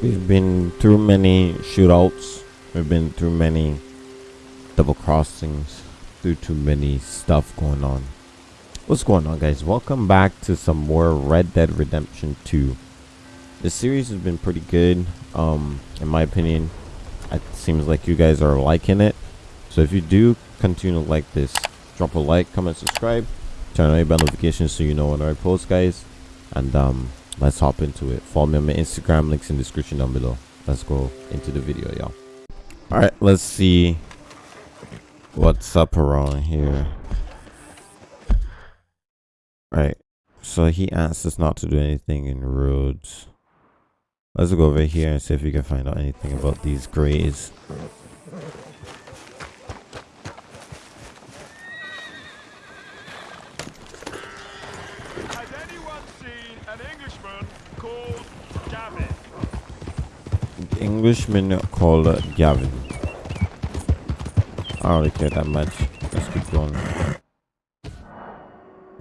We've been through many shootouts. We've been through many double crossings. Through too many stuff going on. What's going on, guys? Welcome back to some more Red Dead Redemption 2. The series has been pretty good. Um, in my opinion, it seems like you guys are liking it. So if you do continue to like this, drop a like, comment, subscribe, turn on your bell notifications so you know when I post, guys. And um, let's hop into it. Follow me on my Instagram, links in the description down below. Let's go into the video, y'all. All right, let's see what's up around here. All right, so he asked us not to do anything in Rhodes. Let's go over here and see if we can find out anything about these grays. Has anyone seen an Englishman called Gavin? Englishman called uh, Gavin. I don't really care that much. Let's keep going.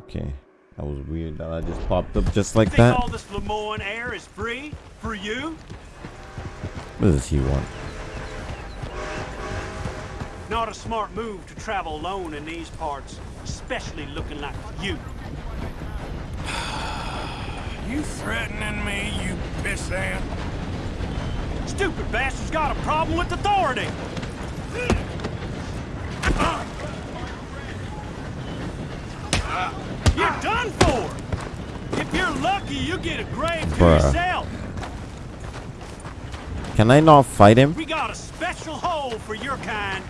Okay. That was weird that I just popped up just like Think that. all this Lemoyne air is free for you? What does he want? Not a smart move to travel alone in these parts, especially looking like you. You threatening me, you pissant? Stupid bastard's got a problem with authority. You're done for. If you're lucky, you get a grave to Bruh. yourself. Can I not fight him? We got a special hole for your kind.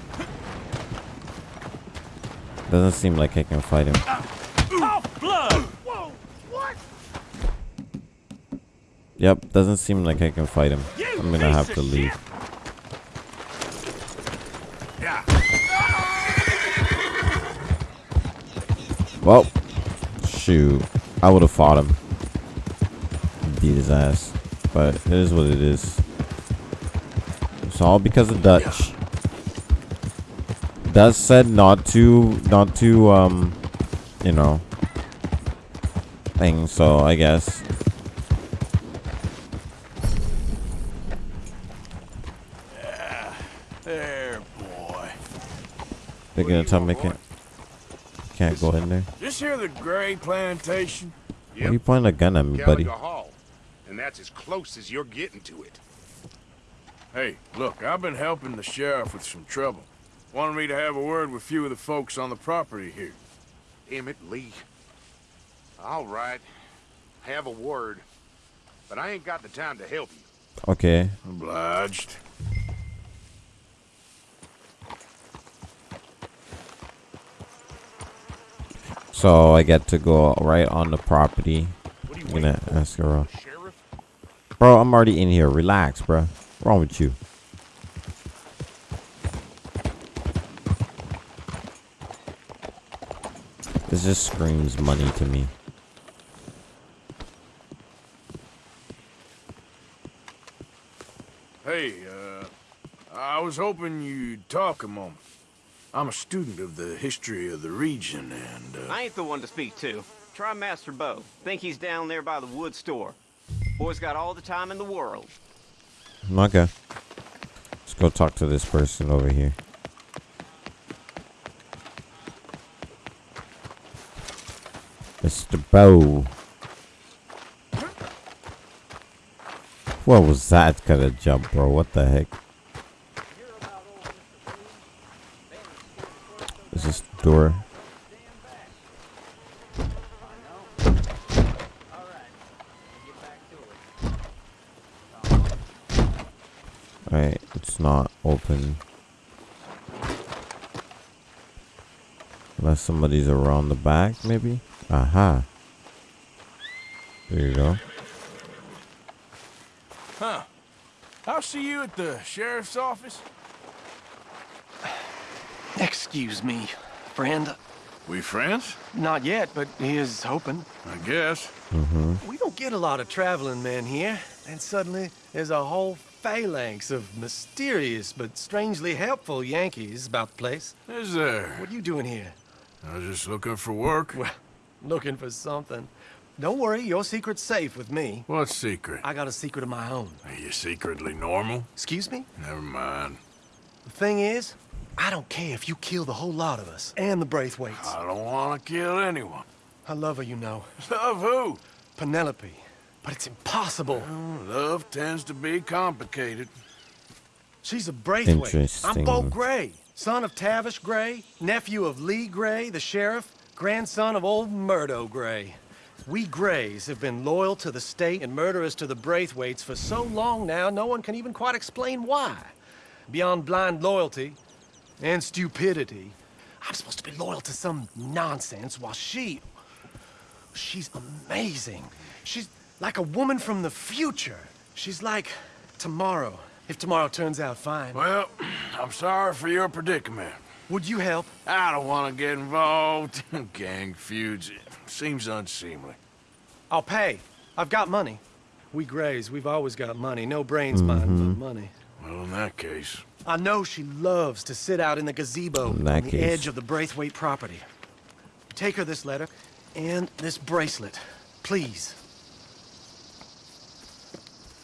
Doesn't seem like I can fight him. Off blood. Whoa? Yep, doesn't seem like I can fight him. I'm gonna have to leave. Well, shoot. I would have fought him. Beat his ass. But it is what it is. It's all because of Dutch. Dutch said not to, not to, um, you know, thing. So I guess. There, boy. They're gonna tell me I can't, can't go in there. This here the Gray Plantation? Why are you pointing a gun at me, buddy? Caliga Hall. And that's as close as you're getting to it. Hey, look, I've been helping the sheriff with some trouble. Wanted me to have a word with a few of the folks on the property here. Emmett Lee. All right. Have a word. But I ain't got the time to help you. Okay. Obliged. So I get to go right on the property. What are you I'm gonna ask her? Bro, I'm already in here. Relax, bro. What's wrong with you? This just screams money to me. Hey, uh, I was hoping you'd talk a moment. I'm a student of the history of the region, and, uh, I ain't the one to speak to. Try Master Bo. Think he's down there by the wood store. Boy's got all the time in the world. Okay. Let's go talk to this person over here. Mr. Bo. What was that kind of jump, bro? What the heck? Is this door? Alright, it's not open. Unless somebody's around the back, maybe? Aha. There you go. huh. I'll see you at the sheriff's office. Excuse me, friend. We friends? Not yet, but he is hoping. I guess. Mm-hmm. We don't get a lot of traveling men here, and suddenly there's a whole phalanx of mysterious but strangely helpful Yankees about the place. Is there? What are you doing here? I was just looking for work. Well, looking for something. Don't worry, your secret's safe with me. What secret? I got a secret of my own. Are you secretly normal? Excuse me? Never mind. The thing is, I don't care if you kill the whole lot of us and the Braithwaites. I don't want to kill anyone. I love her, you know. Love who? Penelope. But it's impossible. Love tends to be complicated. She's a Braithwaite. I'm Interesting. Bo Gray, son of Tavish Gray, nephew of Lee Gray, the sheriff, grandson of old Murdo Gray. We Grays have been loyal to the state and murderers to the Braithwaites for so long now, no one can even quite explain why. Beyond blind loyalty and stupidity, I'm supposed to be loyal to some nonsense while she... She's amazing. She's like a woman from the future. She's like tomorrow, if tomorrow turns out fine. Well, I'm sorry for your predicament. Would you help? I don't want to get involved in gang feuds. It seems unseemly. I'll pay. I've got money. We Grays, we've always got money. No brains, mind, but mm-hmm. money. Well, in that case, I know she loves to sit out in the gazebo In on the case. edge of the Braithwaite property. Take her this letter and this bracelet, please.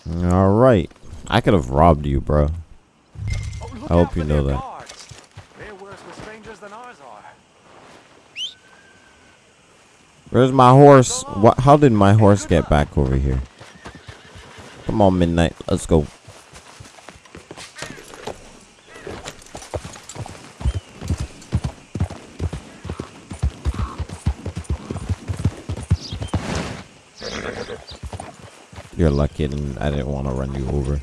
All right. I could have robbed you, bro. Oh, I hope you know that. They're worse with strangers than ours are. Where's my horse? What? How did my horse get back over here? Come on, midnight. Let's go. You're lucky and I didn't want to run you over.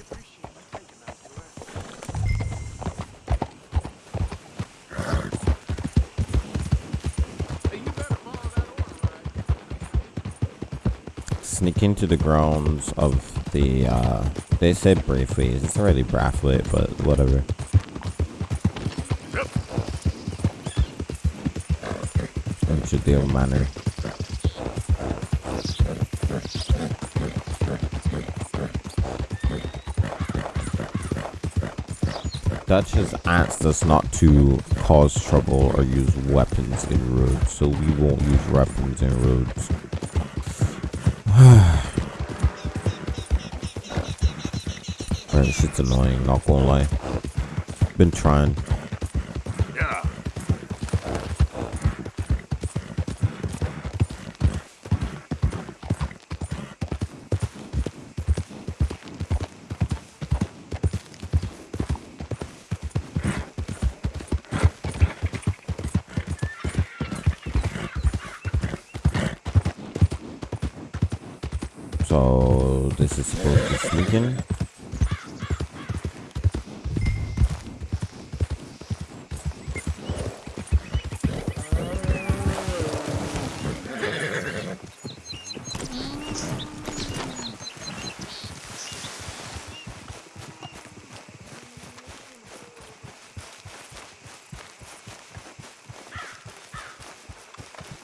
Sneak into the grounds of the, uh, they said Braithwaite. It's already Braithwaite, but whatever. You deal manner. Dutch has asked us not to cause trouble or use weapons in Rhodes, so we won't use weapons in Rhodes. Man, shit's annoying, not gonna lie. Been trying. yeah. So this is supposed to sneak in.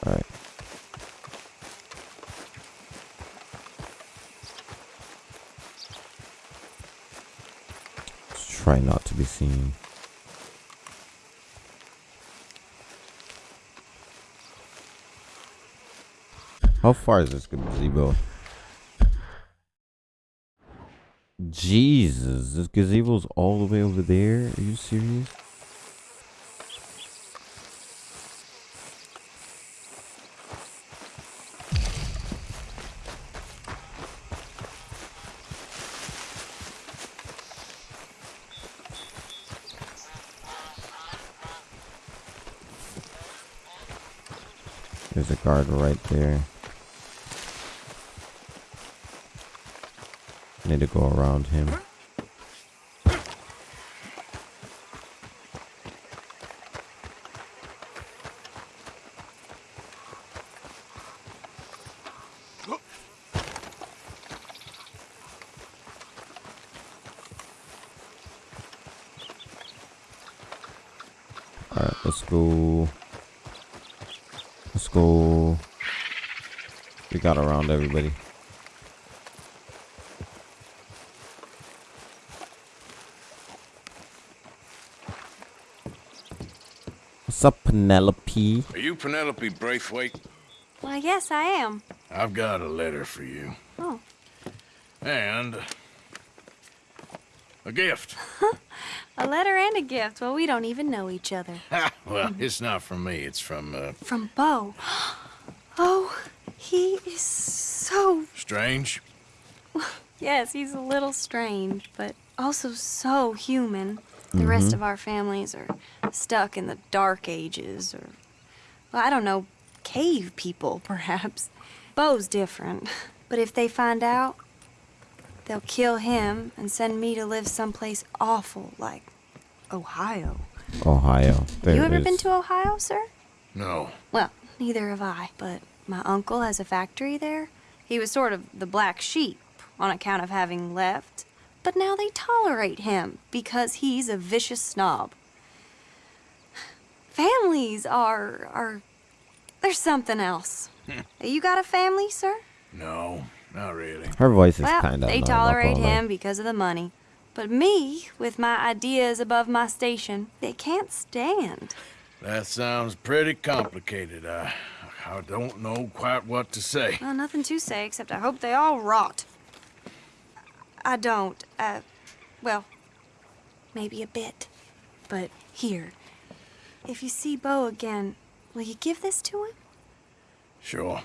Alright. Let's seen. How far is this gazebo? Jesus, this gazebo's all the way over there? Are you serious? Guard right there. Need to go around him. Alright, let's go. Let's go. We got around everybody. What's up, Penelope? Are you Penelope Braithwaite? Why, yes, I am. I've got a letter for you. Oh. And a gift. A letter and a gift. Well, we don't even know each other. Well, it's not from me. It's from, uh, From Bo. Oh, he is so. Strange. Yes, he's a little strange, but also so human. The rest mm-hmm. of our families are stuck in the dark ages, or. Well, I don't know, cave people, perhaps. Bo's different. But if they find out, they'll kill him and send me to live someplace awful like Ohio. Ohio. There you it ever been to Ohio, sir? No. Well, neither have I, but my uncle has a factory there. He was sort of the black sheep on account of having left, but now they tolerate him because he's a vicious snob. Families are are there's something else. Hmm. you got a family, sir? No, not really. Her voice is well, kind of. they tolerate him because of the money. But me, with my ideas above my station, they can't stand. That sounds pretty complicated. I, I don't know quite what to say. Well, nothing to say except I hope they all rot. I don't. Uh, well, maybe a bit. But here, if you see Bo again, will you give this to him? Sure.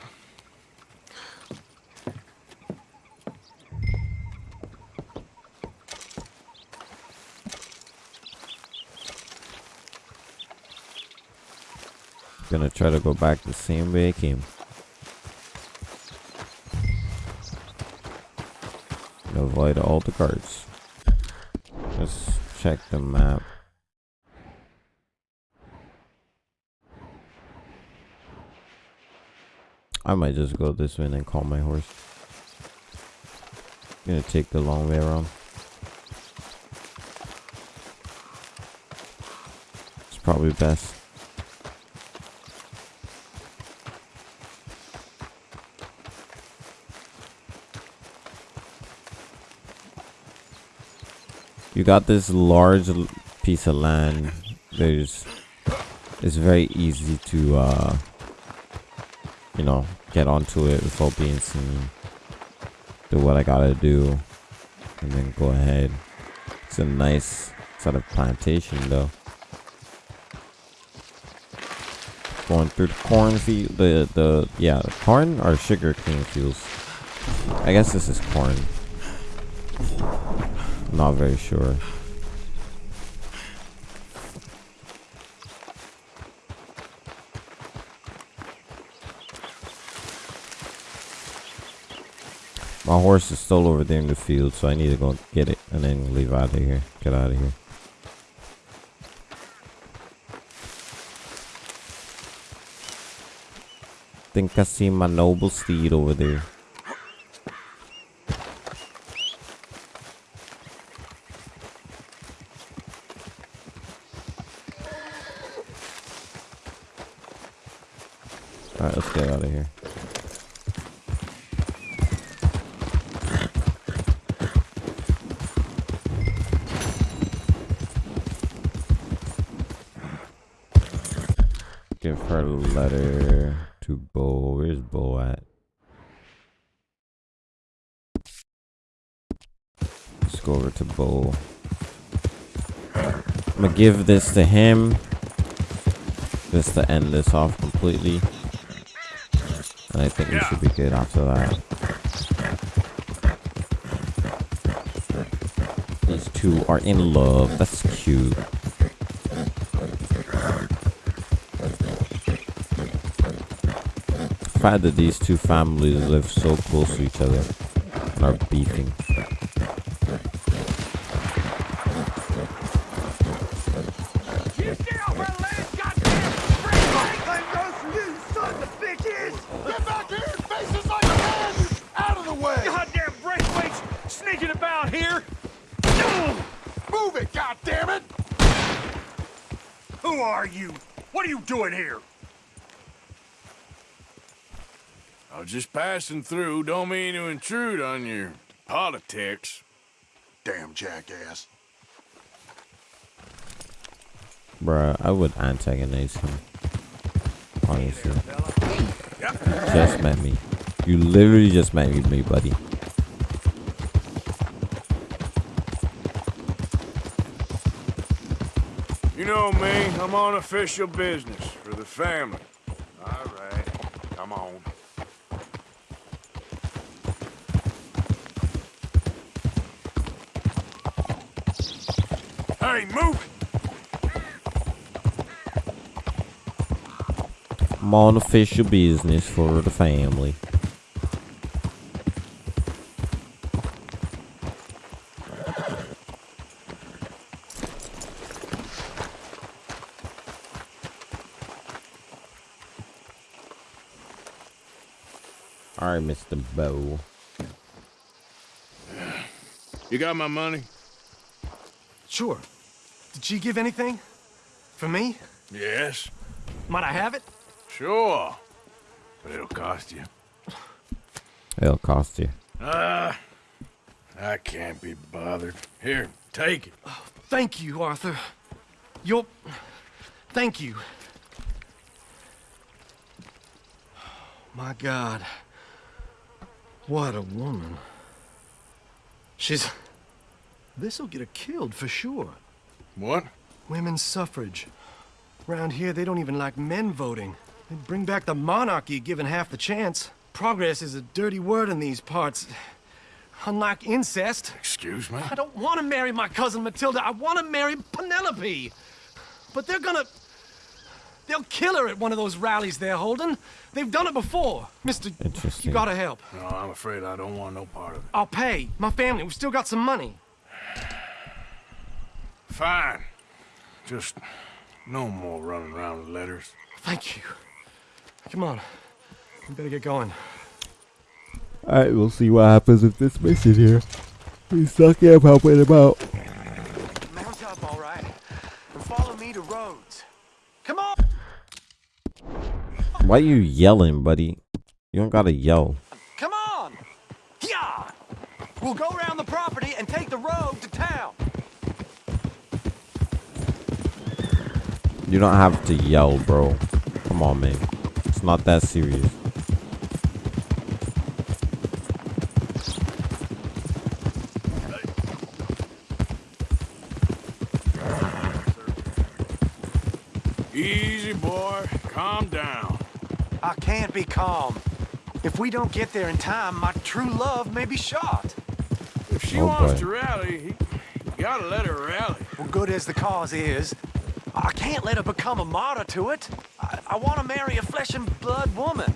Gonna try to go back the same way I came. Avoid all the guards. Let's check the map. I might just go this way and then call my horse. Gonna take the long way around. It's probably best. You got this large piece of land there's it's very easy to uh you know get onto it without being seen. Do what i gotta do and then go ahead. It's a nice sort of plantation though. Going through the cornfield the the yeah the corn or sugar cane fields? I guess this is corn not very sure. My horse is still over there in the field, so I need to go get it and then leave out of here. Get out of here. Think I see my noble steed over there. Alright, let's get out of here. Give her a letter to Bo. Where's Bo at? Let's go over to Bo. I'm gonna give this to him. Just to end this off completely. And I think we should be good after that. These two are in love. That's cute. The fact that these two families live so close to each other and are beefing. Passing through. Don't mean to intrude on your politics. Damn jackass. Bruh, I would antagonize him. Honestly. Just met me. You literally just met me, buddy. You know me, I'm on official business for the family. All right, come on. Hey, move I'm on official business for the family. Alright, Mr. Bo. You got my money? Sure. Did she give anything? For me? Yes. Might I have it? Sure. But it'll cost you. It'll cost you. Ah, I can't be bothered. Here, take it. Thank you, Arthur. You're... Thank you. My God. What a woman. She's... This'll get her killed for sure. What? Women's suffrage. Around here, they don't even like men voting. They'd bring back the monarchy given half the chance. Progress is a dirty word in these parts. Unlike incest. Excuse me? I don't want to marry my cousin Matilda. I want to marry Penelope. But they're gonna... They'll kill her at one of those rallies they're holding. They've done it before. Mister, Interesting. you gotta help. No, I'm afraid I don't want no part of it. I'll pay. My family, we've still got some money. Fine. Just no more running around with letters. Thank you. Come on. We better get going. Alright, we'll see what happens with this mission here. We suck up helping him out. Mount up, all right. And follow me to Rhodes. Come on! Why you yelling, buddy? You don't gotta yell. Come on! Yeah! We'll go around the property and take the road to town. You don't have to yell, bro. Come on, man. It's not that serious. Easy, boy. Calm down. I can't be calm. If we don't get there in time, my true love may be shot. If she Oh, wants boy. to rally, he, you gotta let her rally. Well, good as the cause is, I can't let her become a martyr to it. I, I want to marry a flesh and blood woman,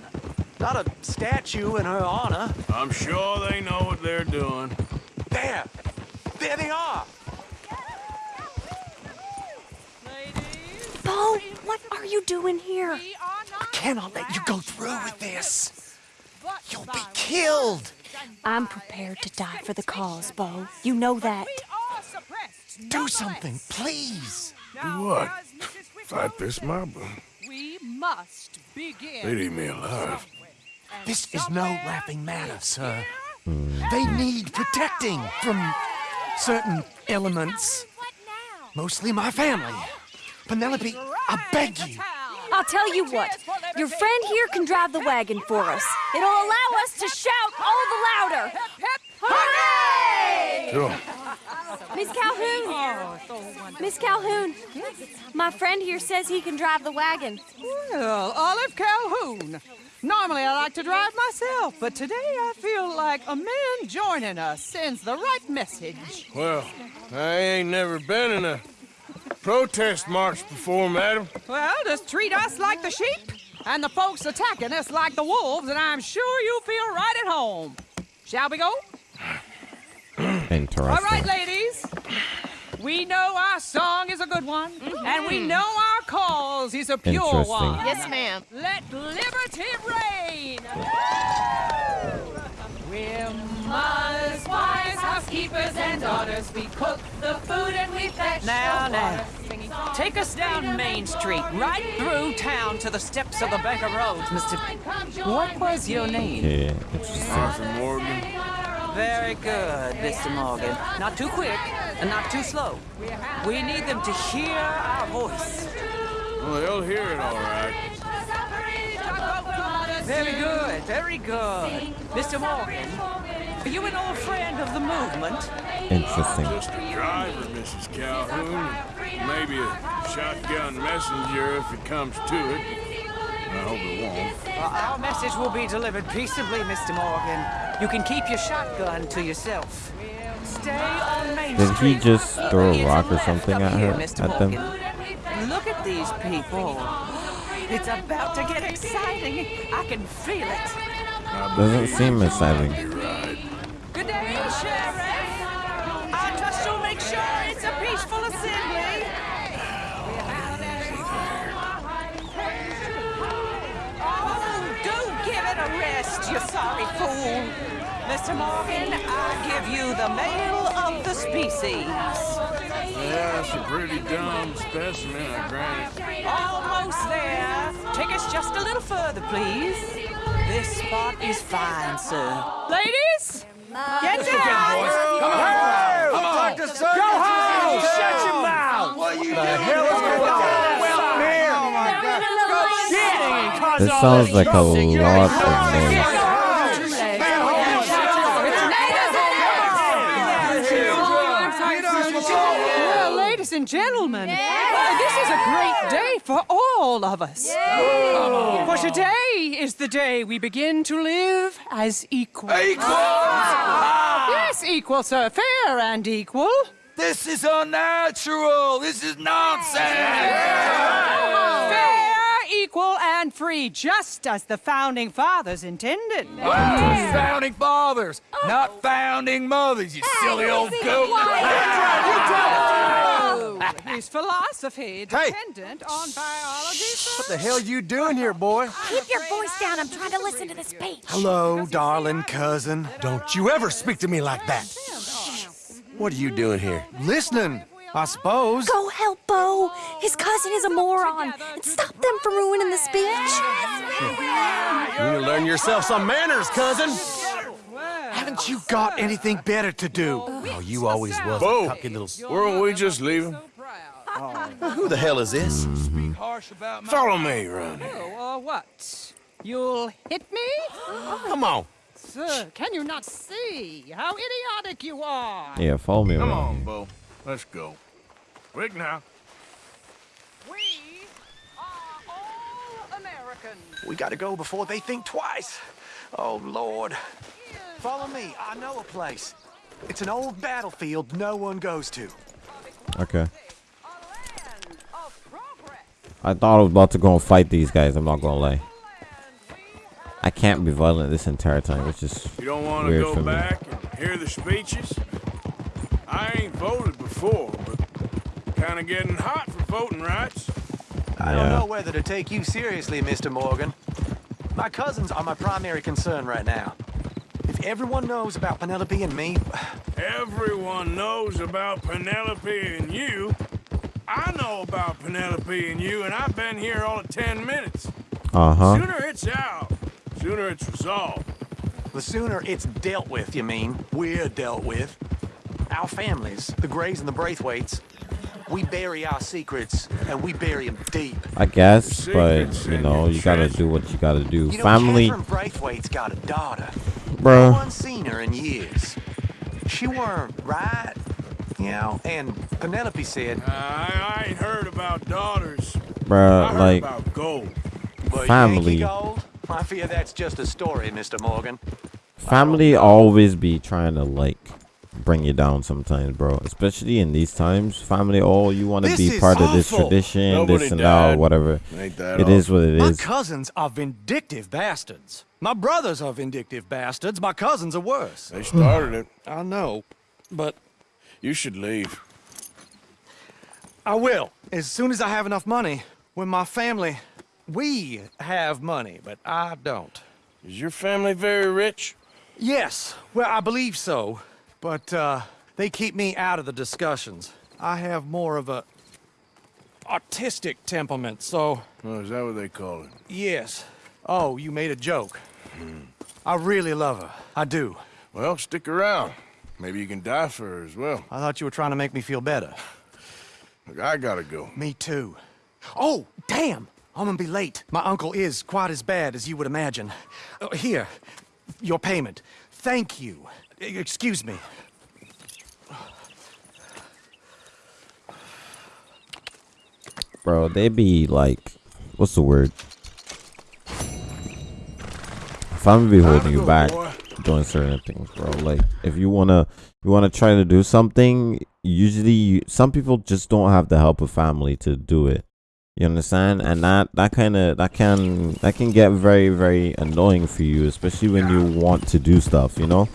not a statue in her honor. I'm sure they know what they're doing. There! There they are! Bo, what are you doing here? I cannot let you go through with this. You'll be killed. I'm prepared to die for the cause, Bo. You know that. Do something, please. Do what? Fight this mob? We must begin. They'd eat me alive. This is no laughing matter, sir. They need protecting from certain elements. Mostly my family. Penelope, I beg you. I'll tell you what. Your friend here can drive the wagon for us. It'll allow us to shout all the louder. Hooray! Sure. Miss Calhoun! Oh, Miss Calhoun! Yes. My friend here says he can drive the wagon. Well, Olive Calhoun. Normally I like to drive myself, but today I feel like a man joining us sends the right message. Well, I ain't never been in a protest march before, madam. Well, just treat us like the sheep, and the folks attacking us like the wolves, and I'm sure you'll feel right at home. Shall we go? Interesting. All right, ladies. We know our song is a good one, mm-hmm. and we know our cause is a pure one. Yes, ma'am. Let liberty reign. We're mothers, wives, housekeepers, and daughters. We cook the food and we fetch Now, the now. water. Singing songs Take us down Main Street, right through town to the steps of the Bank of Rhodes, Mr. What was your name? Yeah, interesting. Arthur Morgan. Very good, Mr. Morgan. Not too quick and not too slow. We need them to hear our voice. Well, they'll hear it all right. Very good, very good. Mr. Morgan, are you an old friend of the movement? Interesting. Just a driver, Mrs. Calhoun. Maybe a shotgun messenger if it comes to it. I hope it won't. Well, our message will be delivered peaceably, Mr. Morgan. You can keep your shotgun to yourself. Stay on Main Did he just throw a rock or something at here, her, at them? Look at these people. It's about to get exciting. I can feel it. I Doesn't seem exciting. might be right. Good day, Sheriff. You sorry fool. Mr. Morgan, I give you the male of the species. Yeah, it's a pretty dumb specimen, I grant. Almost there. Take us just a little further, please. This spot is fine, sir. Ladies, get down. Come on, come on, go home! Shut your mouth! What you the hell is going on? Well, here! Oh my God! This sounds like a lot of noise. And gentlemen, uh, this is a great day for all of us. For today is the day we begin to live as equals. Equal? Yes, equal, sir. Fair and equal. This is unnatural. This is nonsense. Fair, equal, and free, just as the founding fathers intended. Founding fathers, not founding mothers, you silly old goat. His philosophy dependent on biology, sir. What the hell you doing here, boy? Keep your voice down. I'm trying to listen to the speech. Hello, darling cousin. Don't you ever speak to me like that. What are you doing here? Listening, I suppose. Go help Bo. His cousin is a moron. And stop them from ruining the speech. You need to learn yourself some manners, cousin. Haven't you got anything better to do? Oh, you always was a Bo, cocky little... weren't we just leaving? Who the hell is this? Harsh about my Follow me, Ronnie. Oh, uh, what? You'll hit me? Come on. Sir, can you not see how idiotic you are? Yeah, follow me Come around. on, Bo. Let's go. Quick now. We are all Americans. We gotta go before they think twice. Oh, Lord. Follow me. I know a place. It's an old battlefield no one goes to. Okay. I thought I was about to go and fight these guys. I'm not gonna lie. I can't be violent this entire time. It's just You don't want to weird go for me. back and hear the speeches? I ain't voted before, but kind of getting hot for voting rights. I don't know whether to take you seriously, Mr. Morgan. My cousins are my primary concern right now. If everyone knows about Penelope and me, Everyone knows about Penelope and you. I know about Penelope and you, and I've been here all of ten minutes. Uh huh. Sooner it's out, the sooner it's resolved. the sooner it's dealt with, you mean, we're dealt with. Our families, the Grays and the Braithwaites, we bury our secrets, and we bury them deep. I guess, but you know, you gotta do what you gotta do. You know, Family, Catherine Braithwaite's got a daughter. No bruh. one's seen her in years. She weren't right, you know, and Penelope said, I, I ain't heard about daughters. I Bruh, heard like about gold. but Family. Gold? I fear that's just a story, Mr. Morgan. family uh, always be trying to like bring you down sometimes, bro. Especially in these times, family. Oh, you want to be is part of this tradition, Nobody this and that, died. or whatever. Ain't that It is what it My is. cousins are vindictive bastards. My brothers are vindictive bastards. My cousins are worse. They started it. I know, but You should leave. I will. As soon as I have enough money. When my family, we have money, but I don't. Is your family very rich? Yes, well, I believe so. But uh, they keep me out of the discussions. I have more of a artistic temperament, so Oh, is that what they call it? yes. Oh, you made a joke. I really love her. I do. Well, stick around. Maybe you can die for her as well. I thought you were trying to make me feel better. Look, I gotta go. Me too. Oh, damn! I'm gonna be late. My uncle is quite as bad as you would imagine. Uh, here, your payment. Thank you. Excuse me. Bro, they be like, what's the word? If I'm gonna be holding you back doing certain things, bro. Like, if you wanna, you wanna try to do something. Usually, you, some people just don't have the help of family to do it. You understand? And that that kind of that can that can get very very annoying for you, especially when you want to do stuff. You know,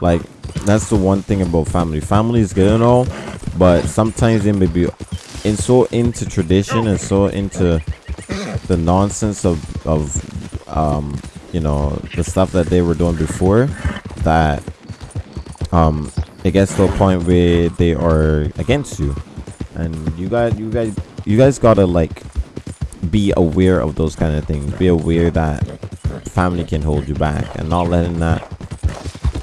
like that's the one thing about family. Family is good and all, but sometimes they may be in so into tradition and so into the nonsense of of um you know the stuff that they were doing before that um it gets to a point where they are against you. And you got you guys you guys gotta like be aware of those kind of things. Be aware that family can hold you back and not letting that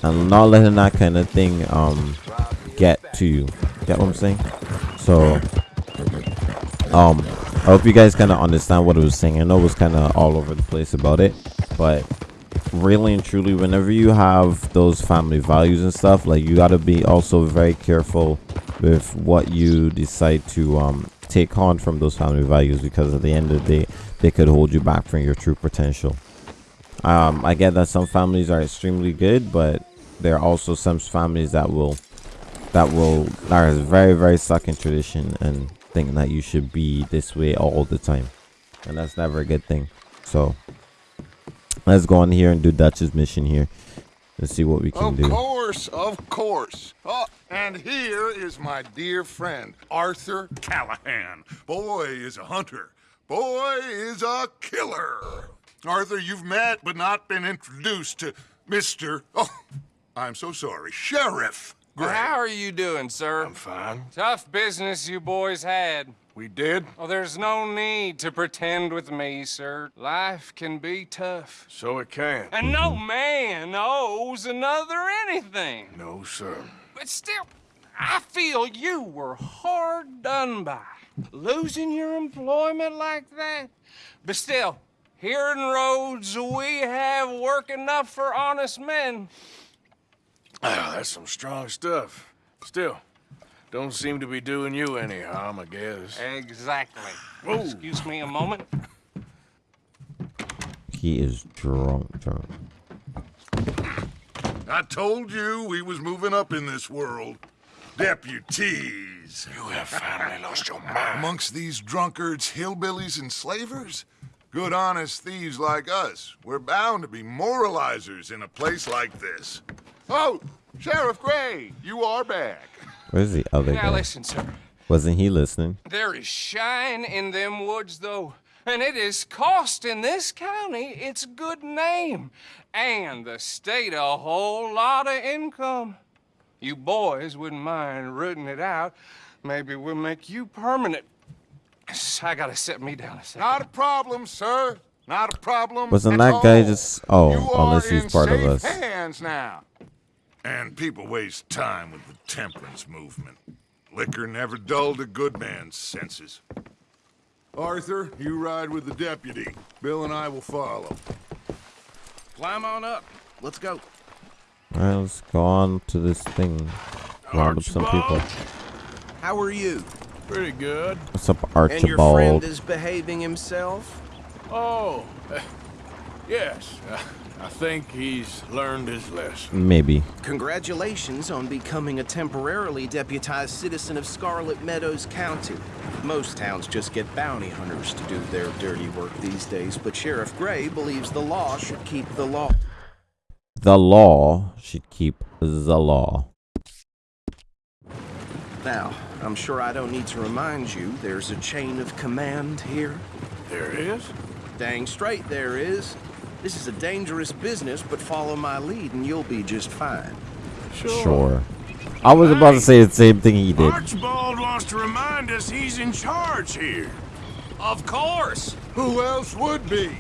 and not letting that kind of thing um get to you. Get what i'm saying? So um i hope you guys kind of understand what i was saying. I know it was kind of all over the place about it but really and truly whenever you have those family values and stuff like you got to be also very careful with what you decide to um take on from those family values because at the end of the day they could hold you back from your true potential. Um i get that some families are extremely good but there are also some families that will that will that is very very stuck in tradition and think that you should be this way all the time. And that's never a good thing. So let's go on here and do dutch's mission here and see what we can Of do Of course, of course. Oh, and here is my dear friend, Arthur Callahan. Boy is a hunter. Boy is a killer. Arthur, you've met but not been introduced to Mr. Oh, I'm so sorry, Sheriff Gray. how are you doing, sir? I'm fine. Tough business you boys had. We did? Well, there's no need to pretend with me, sir. Life can be tough. So it can. And no man owes another anything. No, sir. But still, I feel you were hard done by. Losing your employment like that. But still, here in Rhodes, we have work enough for honest men. Ah, that's some strong stuff. Still, don't seem to be doing you any harm, I guess. Exactly. Excuse me a moment. he is drunk drunk I told you we was moving up in this world. Deputies. You have finally lost your mind. Amongst these drunkards, hillbillies, and slavers? Good honest thieves like us. We're bound to be moralizers in a place like this. Oh, Sheriff Gray, you are back. Where's the other Now guy listen, sir. wasn't he listening There is shine in them woods, though, and it is costing this county its good name and the state a whole lot of income. You boys wouldn't mind rooting it out. Maybe we'll make you permanent. I gotta set me down a second. Not a problem, sir. Not a problem. Wasn't at that guy just- oh, You unless he's in part of us. hands now. And people waste time with the temperance movement. Liquor never dulled a good man's senses. Arthur, you ride with the deputy. Bill and I will follow. Climb on up. Let's go. all right let's go on to this thing round up some people How are you? Pretty good. what's up Archibald? And your friend archibald is behaving himself? Oh, uh, yes. I think he's learned his lesson. maybe Congratulations on becoming a temporarily deputized citizen of Scarlet Meadows County. Most towns just get bounty hunters to do their dirty work these days, but Sheriff Gray believes the law should keep the law. the law should keep the law Now, I'm sure I don't need to remind you there's a chain of command here. There is? Dang straight there is. This is a dangerous business, but follow my lead and you'll be just fine. sure i was about to say the same thing he did Archibald wants to remind us he's in charge here. Of course. Who else would be?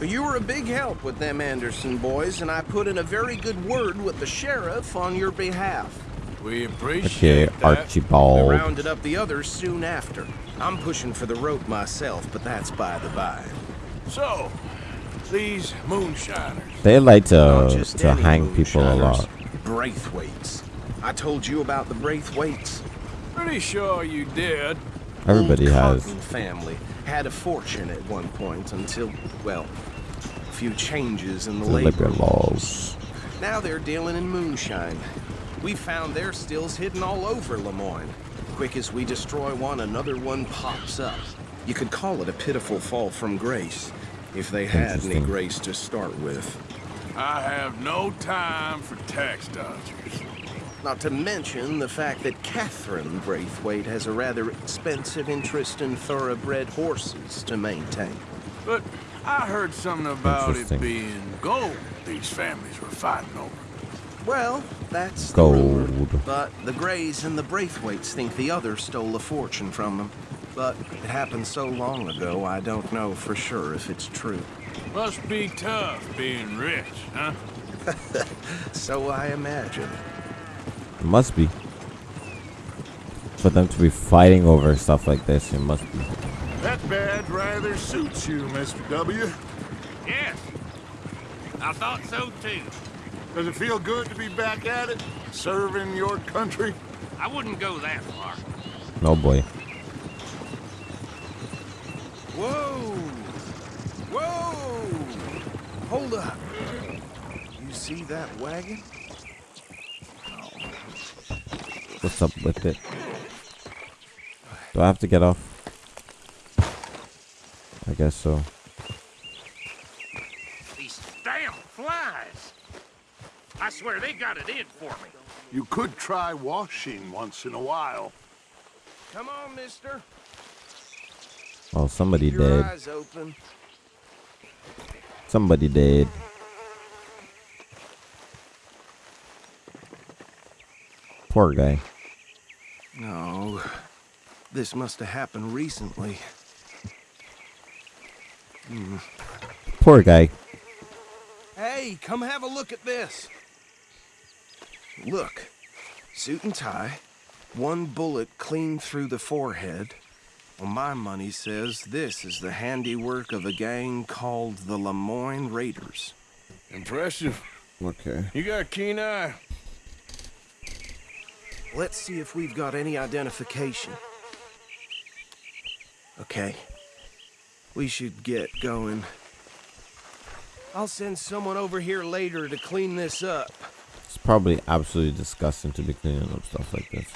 You were a big help with them Anderson boys, and I put in a very good word with the sheriff on your behalf. We appreciate Okay, that. Archibald. We rounded up the others soon after. I'm pushing for the rope myself, but that's by the by. So, these moonshiners. They like to to hang people a lot. Braithwaites. I told you about the Braithwaites. Pretty sure you did. Everybody Old has. Cotton family had a fortune at one point until, well, a few changes in the labor laws. Now they're dealing in moonshine. We found their stills hidden all over Lemoyne. Quick as we destroy one, another one pops up. You could call it a pitiful fall from grace, if they had any grace to start with. I have no time for tax dodgers. Not to mention the fact that Catherine Braithwaite has a rather expensive interest in thoroughbred horses to maintain. But I heard something about it being gold these families were fighting over. Well, that's the Gold. rumor. But the Grays and the Braithwaites think the other stole a fortune from them. But it happened so long ago, I don't know for sure if it's true. Must be tough being rich, huh? So I imagine. It must be. For them to be fighting over stuff like this, it must be. That badge rather suits you, Mr. W. Yes. I thought so too. Does it feel good to be back at it? Serving your country? I wouldn't go that far. No boy. Whoa! Whoa! Hold up. You see that wagon? What's up with it? Do I have to get off? I guess so. These damn flies. I swear they got it in for me. You could try washing once in a while. Come on, mister. Oh, somebody Keep your dead. eyes open. Somebody dead. Poor guy. No. This must have happened recently. Hmm. Poor guy. Hey, come have a look at this. Look. Suit and tie. One bullet clean through the forehead. Well, my money says this is the handiwork of a gang called the Lemoyne Raiders. Impressive. Okay. You got a keen eye. Let's see if we've got any identification. Okay. We should get going. I'll send someone over here later to clean this up. It's probably absolutely disgusting to be cleaning up stuff like this.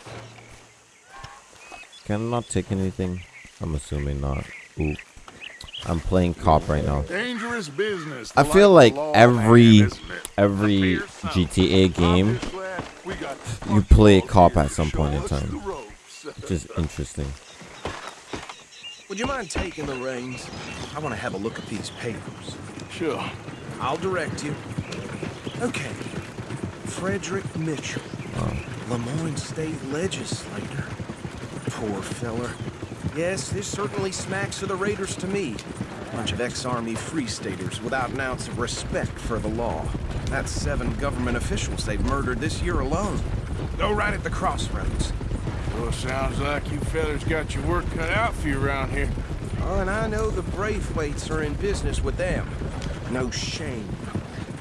Can I not take anything? I'm assuming not. Ooh. I'm playing cop right now. Dangerous business. I feel like every man, isn't it? every GTA game I'm just glad we got you play cop at some point in time. Which is interesting. Would you mind taking the reins? I want to have a look at these papers. Sure. I'll direct you. Okay. Frederick Mitchell, oh. Lemoyne State Legislator. Poor feller. Yes, this certainly smacks of the Raiders to me. Bunch of ex-army free staters without an ounce of respect for the law. That's seven government officials they've murdered this year alone. Go right at the crossroads. Well, sounds like you fellas got your work cut out for you around here. Oh, and I know the Braithwaites are in business with them. No shame.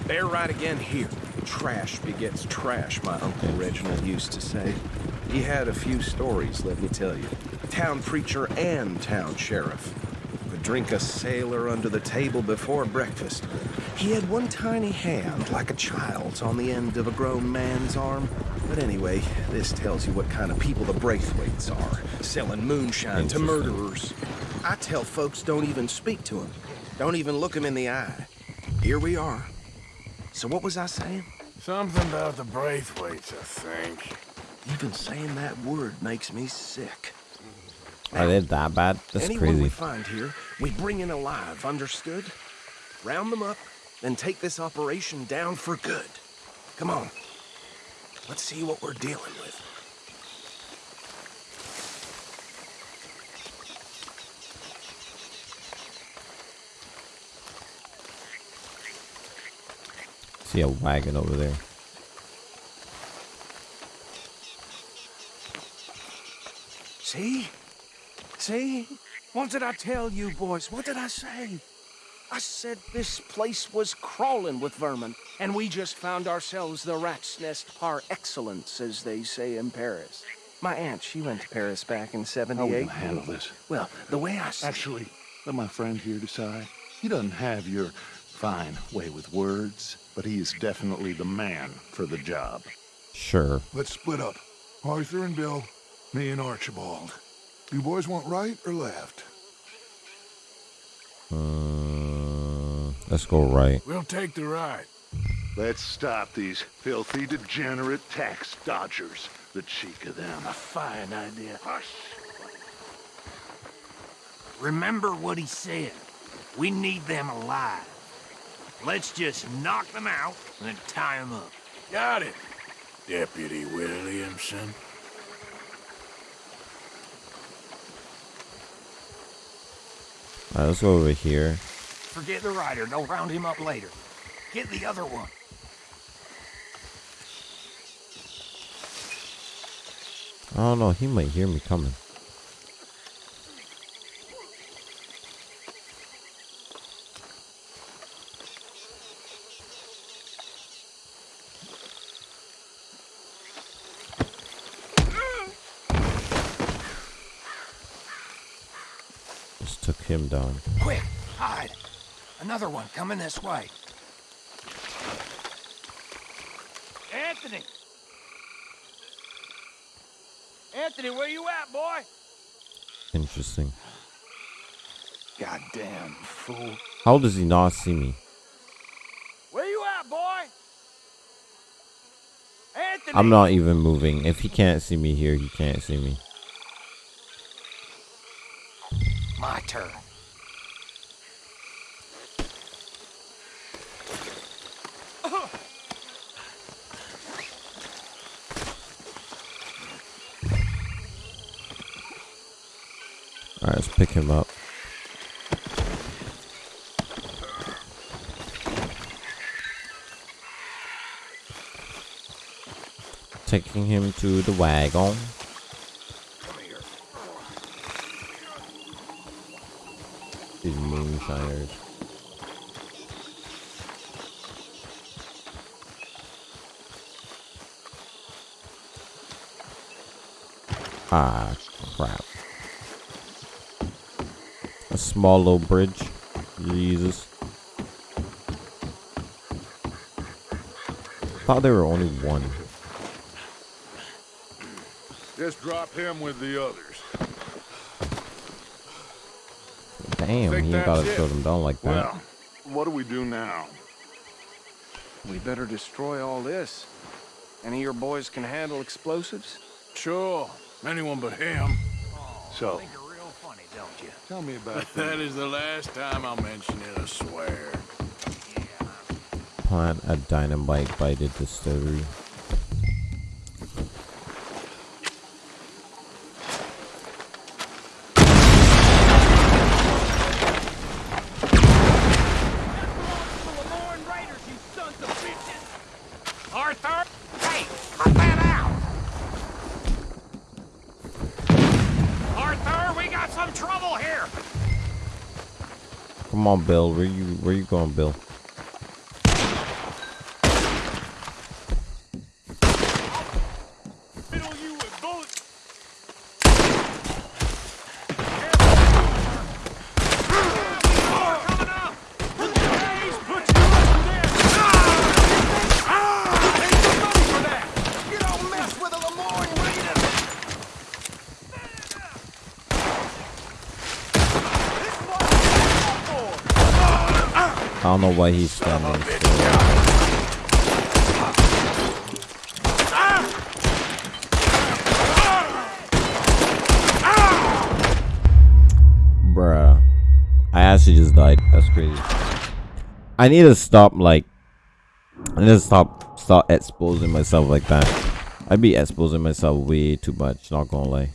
They're right again here. Trash begets trash, my Uncle Reginald used to say. He had a few stories, let me tell you. Town preacher and town sheriff. Could drink a sailor under the table before breakfast. He had one tiny hand, like a child's, on the end of a grown man's arm. But anyway, this tells you what kind of people the Braithwaites are, selling moonshine to murderers. I tell folks don't even speak to them. Don't even look them in the eye. Here we are. So what was I saying? Something about the Braithwaites, I think. Even saying that word makes me sick. Are they that bad? That's Anyone we find here, we bring in alive, understood? Round them up, then take this operation down for good. Come on. Let's see what we're dealing with. See a wagon over there. See? See? What did I tell you, boys? What did I say? I said this place was crawling with vermin, and we just found ourselves the rat's nest par excellence, as they say in Paris. My aunt, she went to Paris back in 78. How are we handle this? Well, the way I see Actually, let my friend here decide. He doesn't have your fine way with words, but he is definitely the man for the job. Sure. Let's split up. Arthur and Bill, me and Archibald. You boys want right or left? Uh, let's go right. We'll take the right. Let's stop these filthy, degenerate tax dodgers. The cheek of them. A fine idea. Hush. Remember what he said. We need them alive. Let's just knock them out and then tie them up. Got it, Deputy Williamson. Alright, let's go over here. Forget the rider. Don't round him up later. Get the other one. Oh, I don't know. He might hear me coming. Just took him down. Quick, hide. Another one coming this way. Anthony! Anthony, where you at, boy? Interesting. Goddamn fool. How does he not see me? Where you at, boy? Anthony! I'm not even moving. If he can't see me here, he can't see me. My turn. Alright, let's pick him up. Taking him to the wagon. These moonshiners. Ah, crap. A small little bridge. Jesus. Thought there were only one. Just drop him with the others. Damn, Think he ain't gotta that's it? shut him down like that. Well, what do we do now? We better destroy all this. Any of your boys can handle explosives? Sure. Anyone but him. Oh, so, Think you're real funny, don't you? tell me about that. That is the last time I'll mention it, I swear. Plant a dynamite by the distillery. Arthur, we got some trouble here! Come on, Bill. Where you where you going, Bill? You don't mess with a Lemoyne Raider! I don't know why he's standing still. Bruh. I actually just died. That's crazy. I need to stop like I need to stop start exposing myself like that. I be exposing myself way too much, not gonna lie.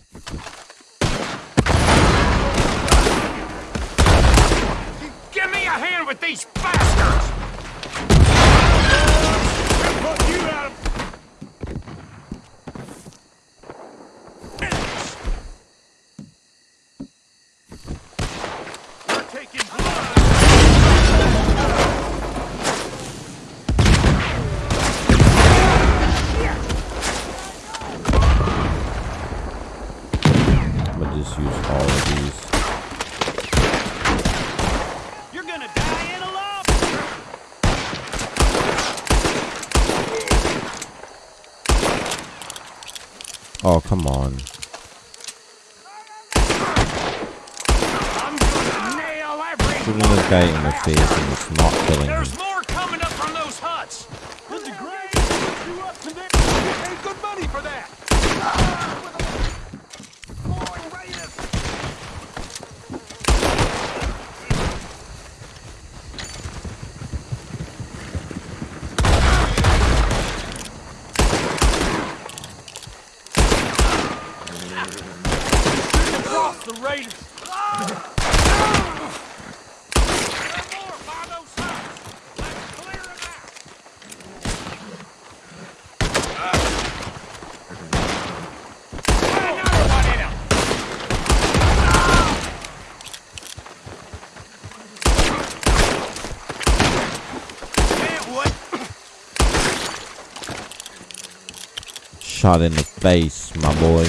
Shot in the face, my boy.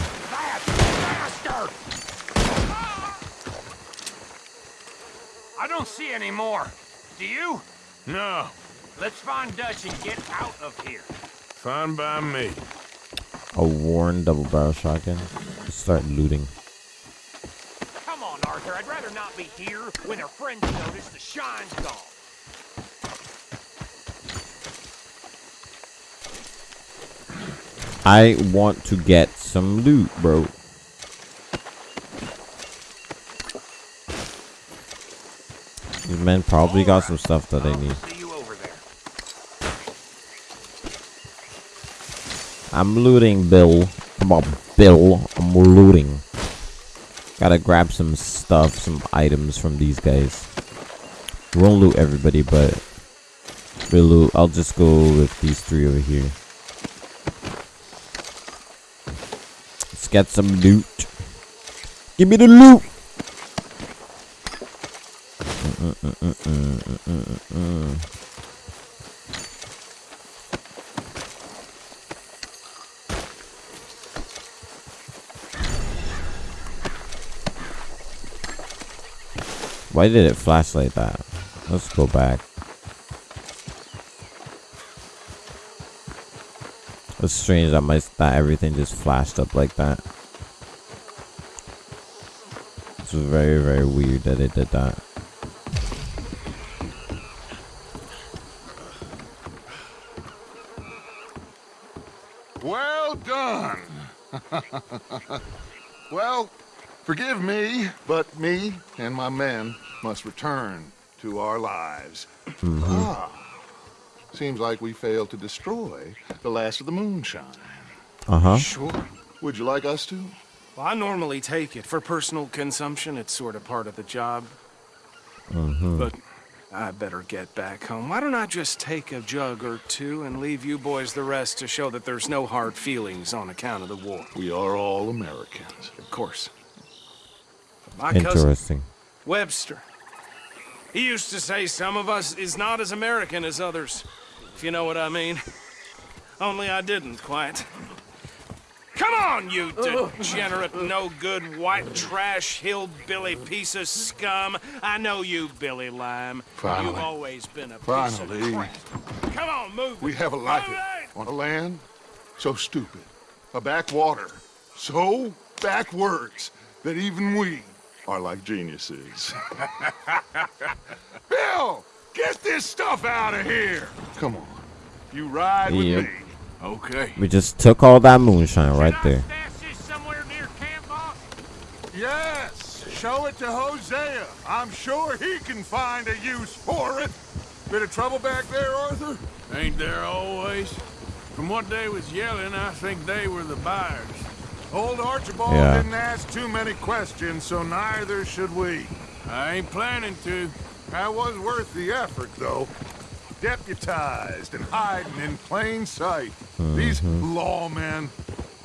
I don't see any more. Do you? No, Let's find Dutch and get out of here. fine by me. A worn double barrel shotgun. Let's start looting. Come on, Arthur. I'd rather not be here when their friends notice the shine's gone. I want to get some loot, bro. These men probably got some stuff that they need. I'm looting, Bill. Come on, Bill. I'm looting. Gotta grab some stuff, some items from these guys. We won't loot everybody, but we'll loot. I'll just go with these three over here. Get some loot. Give me the loot. Why did it flash like that? Let's go back. It's strange that my that everything just flashed up like that. It's very very weird that it did that. Well done. well, forgive me, but me and my men must return to our lives. Mhm. Ah, seems like we failed to destroy the last of the moonshine. Uh huh. Sure. Would you like us to? Well, I normally take it for personal consumption. It's sort of part of the job. Mhm. But I better get back home. Why don't I just take a jug or two and leave you boys the rest to show that there's no hard feelings on account of the war? We are all Americans. Of course. My cousin, Interesting. Webster. He used to say some of us is not as American as others, if you know what I mean. Only I didn't quite. Come on, you degenerate, no good, white trash, hillbilly piece of scum. I know you, Billy Lime. Finally. You've always been a piece of crap. Come on, move. We have a life on a land so stupid, a backwater so backwards that even we are like geniuses. Bill, get this stuff out of here. Come on, you ride with Yep. me. Okay. We just took all that moonshine right there. Yes, show it to Hosea. I'm sure he can find a use for it. Bit of trouble back there, Arthur? Ain't there always? From what they was yelling, I think they were the buyers. Old Archibald Yeah. didn't ask too many questions, so neither should we. I ain't planning to. That was worth the effort, though. Deputized and hiding in plain sight. These mm-hmm. lawmen,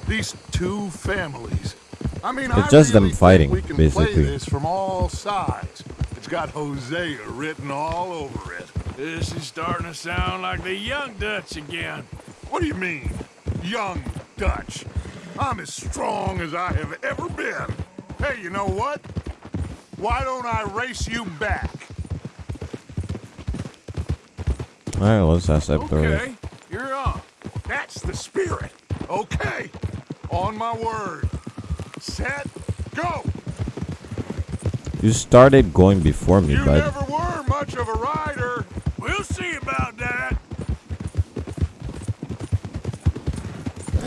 these two families. I mean, It's I just them really think fighting, we can basically. play this from all sides. It's got Hosea written all over it. This is starting to sound like the young Dutch again. What do you mean, young Dutch? I'm as strong as I have ever been. Hey, you know what? Why don't I race you back? All right, let's ask that Okay, you're on. That's the spirit. Okay, on my word. Set, go. You started going before me, You bud. never were much of a rider. We'll see about that.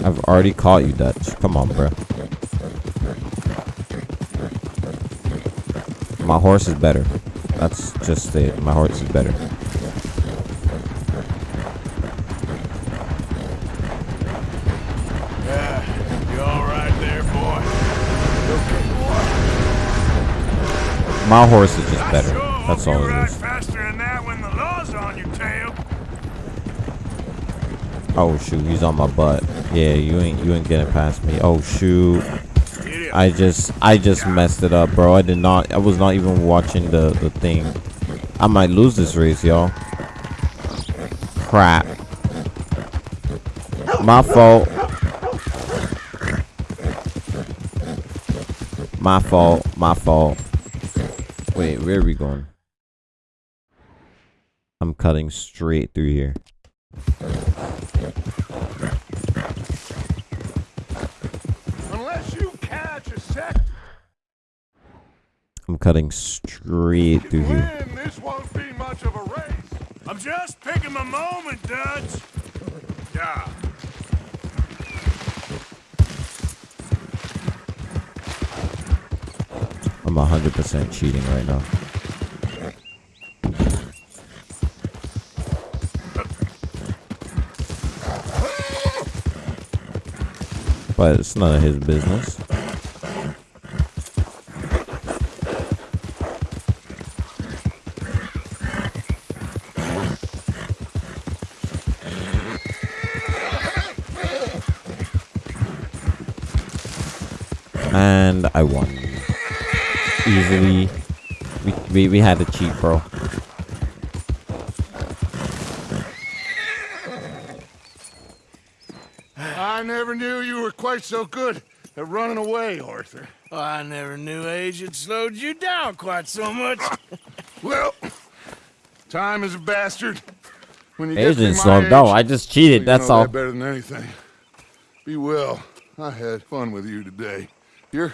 I've already caught you, Dutch. Come on, bro. My horse is better. That's just it. My horse is better. My horse is just better. That's all it is. Oh shoot, he's on my butt. Yeah, you ain't you ain't getting past me. Oh shoot. I just I just messed it up, bro. I did not I was not even watching the the thing. I might lose this race, y'all. Crap. My fault. My fault. My fault. Wait, where are we going? I'm cutting straight through here. Unless you catch a sec I'm cutting straight through here. win, this won't be much of a race. I'm just picking my moment, Dutch. Yeah. I'm 100% cheating right now. But it's none of his business. And I won. Easily. We, we, we had to cheat, bro. I never knew you were quite so good at running away, Arthur. Oh, I never knew age had slowed you down quite so much. Well, time is a bastard. When you Age get to didn't my slow down. I just cheated, you that's all. That better than anything. Be well. I had fun with you today. You're.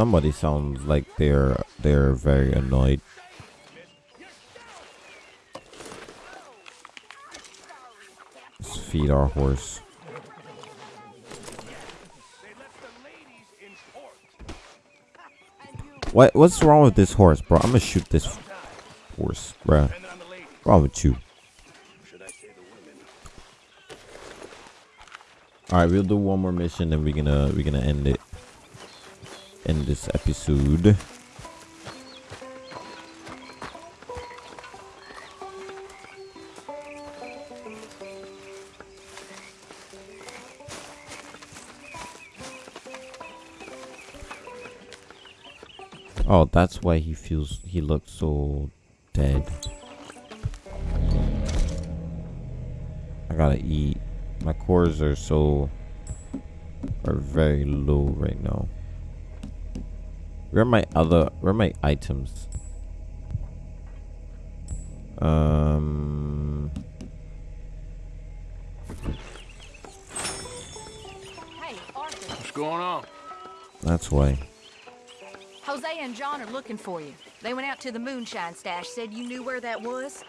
Somebody sounds like they're they're very annoyed. Let's feed our horse. What what's wrong with this horse, bro? I'm gonna shoot this horse, bro. Wrong with you? All right, we'll do one more mission, and we're gonna we're gonna end it. End this episode. Oh, that's why he feels he looks so dead. I gotta eat. My cores are so are very low right now. Where are my other where are my items? Um Hey, Arthur. What's going on? that's why. Hosea and John are looking for you. They went out to the moonshine stash, said you knew where that was.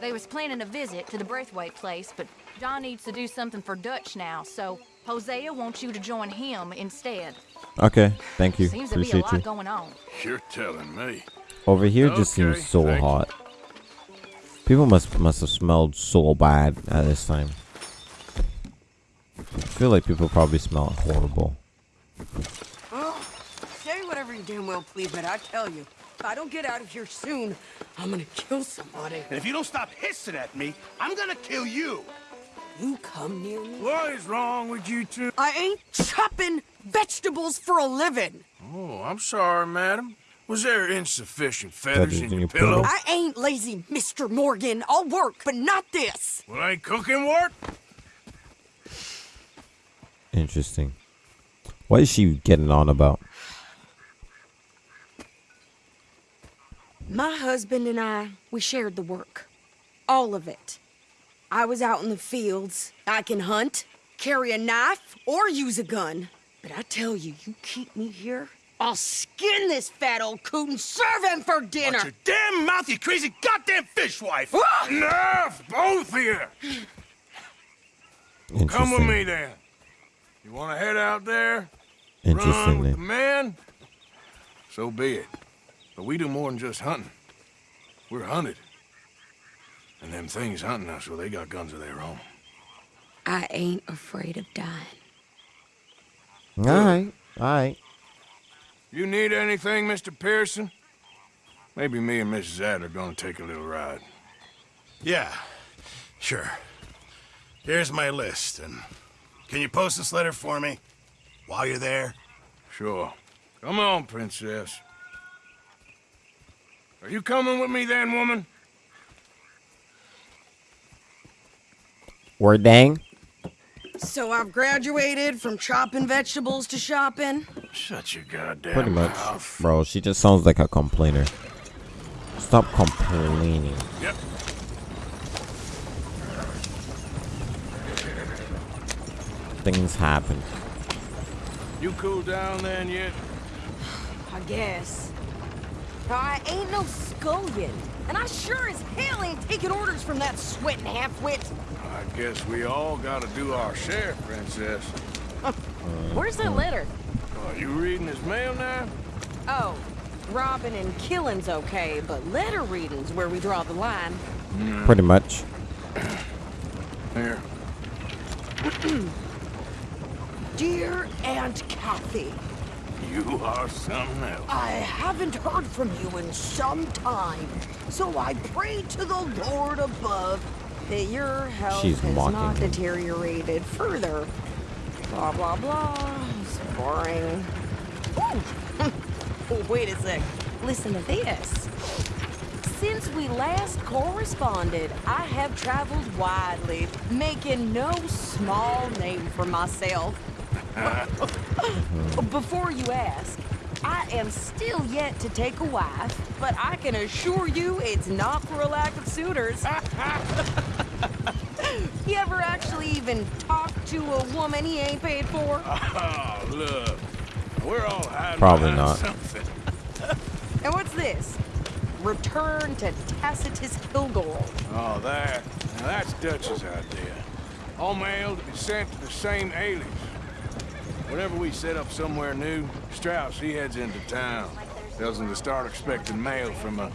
They was planning a visit to the Braithwaite place, but John needs to do something for Dutch now, so Hosea wants you to join him instead. Okay, thank you. Seems to be a Appreciate lot you. going on. You're telling me. Over here just seems so thank you. hot. People must must have smelled so bad at this time. I feel like people probably smell horrible. Oh, say whatever you damn well please, but I tell you, if I don't get out of here soon, I'm gonna kill somebody. And if you don't stop hissing at me, I'm gonna kill you. You come near me. What is wrong with you two? I ain't chopping vegetables for a living. Oh, I'm sorry, madam. Was there insufficient feathers in your pillow? pillow? I ain't lazy, Mr. Morgan. I'll work, but not this. Well, ain't cooking work? Interesting. What is she getting on about? My husband and I, we shared the work. All of it. I was out in the fields. I can hunt, carry a knife, or use a gun. But I tell you, you keep me here, I'll skin this fat old coot and serve him for dinner. Watch your damn mouth, you crazy goddamn fishwife! Enough, both of you! Come with me then. You want to head out there? Run with the men? So be it. But we do more than just hunting. We're hunted. And them things hunting us, well, they got guns of their own. I ain't afraid of dying. Alright, alright. You need anything, Mr. Pearson? Maybe me and Mrs. Adler are gonna take a little ride. Yeah, sure. Here's my list, and can you post this letter for me while you're there? Sure. Come on, princess. Are you coming with me then, woman? Word dang. So I've graduated from chopping vegetables to shopping. Shut your goddamn Pretty much. mouth. Bro, she just sounds like a complainer. Stop complaining. Yep. Things happen. You cool down then yet? I guess. I ain't no scullion, and I sure as hell ain't taking orders from that sweating half-wit. I guess we all gotta do our share, princess. Where's that letter? Are you reading his mail now? Oh, robbing and killing's okay, but letter reading's where we draw the line. Pretty much. Here. Dear Aunt Kathy, You are something else. I haven't heard from you in some time, so I pray to the Lord above that your health She's has not him. deteriorated further. Blah, blah, blah. It's boring. Ooh. oh, wait a sec. Listen to this. Since we last corresponded, I have traveled widely, making no small name for myself. Before you ask, I am still yet to take a wife, but I can assure you it's not for a lack of suitors. you ever actually even talk to a woman he ain't paid for? Oh, look. We're all hiding Probably not. something. And what's this? Return to Tacitus Kilgore. Oh, that. Now that's Dutch's idea. All mail to be sent to the same alias. Whenever we set up somewhere new, Strauss, he heads into town. Tells them to start expecting mail from a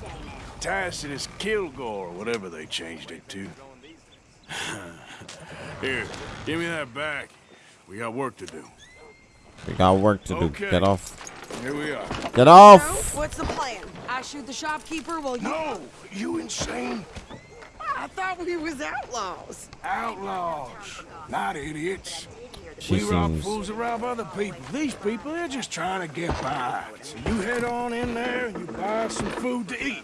Tacitus Kilgore, whatever they changed it to. Here, give me that back. We got work to do. We got work to do. Okay. Get off. Here we are. Get off! What's the plan? I shoot the shopkeeper while you... No! You insane? I thought we was outlaws. Outlaws, not idiots. She we rob seems- fools that rob other people. These people, they're just trying to get by. So you head on in there and you buy some food to eat.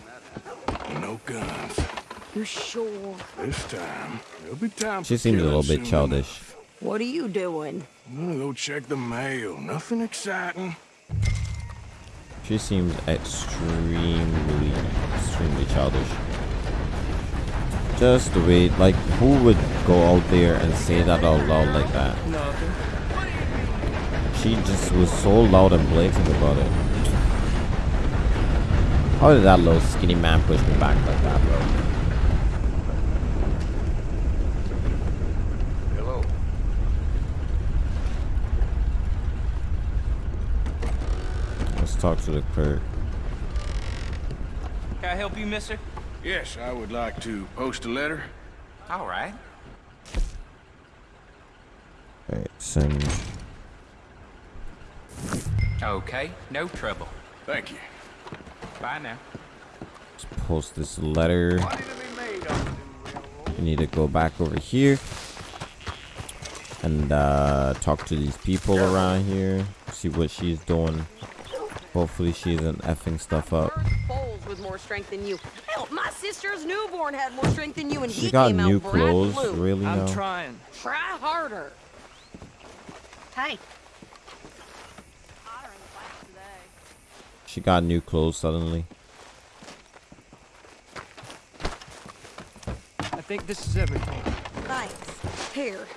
No guns. You're sure? This time, there'll be time She seems a little bit childish. enough. What are you doing? I'm gonna go check the mail. Nothing exciting. She seems extremely, extremely childish. Just the way, like, who would go out there and say that out loud like that? Nothing. She just was so loud and blatant about it. How did that little skinny man push me back like that, bro? Hello. Let's talk to the clerk. Can I help you, mister? Yes, I would like to post a letter. All right. Alright, send. Okay, no trouble. Thank you. Bye now. Let's post this letter. We need to go back over here and uh, talk to these people around here. See what she's doing. Hopefully she isn't effing stuff up. With more strength than you. Hell, my sister's newborn had more strength than you, and She he got came new out clothes, blue. really I'm now? trying. Try harder. Hey. She got new clothes suddenly. I think this is everything. Thanks. Here.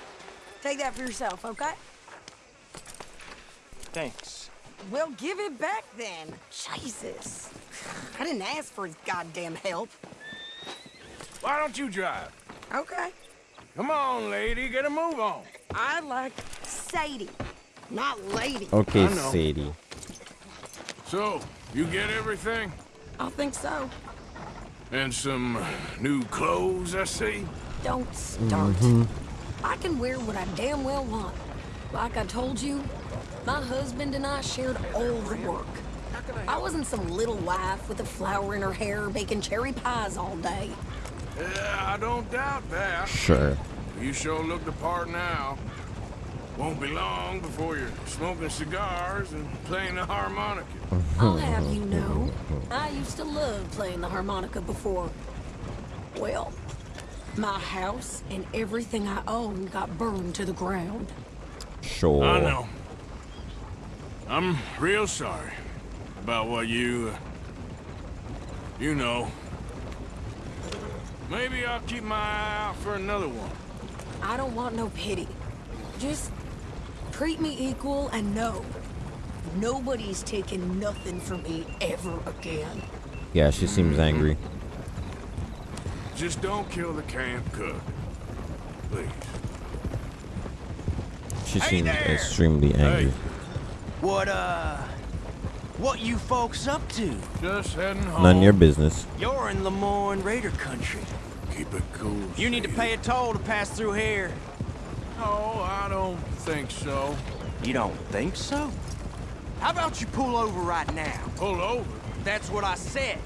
Take that for yourself, okay? Thanks. Well, give it back then. Jesus. I didn't ask for his goddamn help. Why don't you drive? Okay. Come on, lady, get a move on. I like Sadie, not lady. Okay, Sadie. So, you get everything? I think so. And some new clothes, I see? Don't start. Mhm. I can wear what I damn well want. Like I told you, my husband and I shared all the work. I wasn't some little wife with a flower in her hair baking cherry pies all day. Yeah, I don't doubt that. Sure. You sure look the part now. Won't be long before you're smoking cigars and playing the harmonica. I'll have you know, I used to love playing the harmonica before. Well, my house and everything I owned got burned to the ground. Sure. I know. I'm real sorry about what you, uh, you know. Maybe I'll keep my eye out for another one. I don't want no pity. Just treat me equal and know nobody's taking nothing from me ever again. Yeah, she seems angry. Just don't kill the camp cook. Please. She seems extremely angry. What, uh... What you folks up to? Just heading home. None of your business. You're in Lemoyne Raider country. Keep it cool. You need to pay a toll to pass through here. No, I don't think so. You don't think so? How about you pull over right now? Pull over? That's what I said.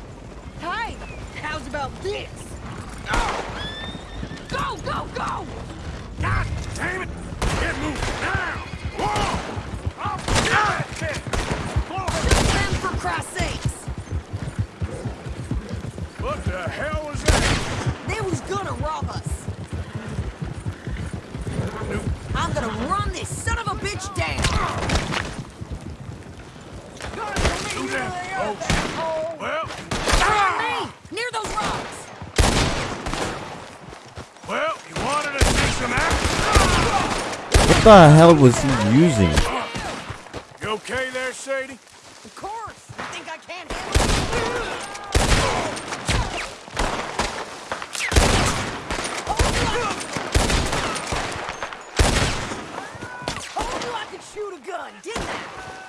Hey, how's about this? Oh. Go, go, go! God damn it! Get moving now! Whoa! What the hell was that? They was gonna rob us. I'm gonna run this son of a bitch down. Do that. Well, near those rocks. well, you wanted to see some action? What the hell was he using? Okay there, Sadie? Of course. You think I can't handle it? Shoot a gun, didn't I?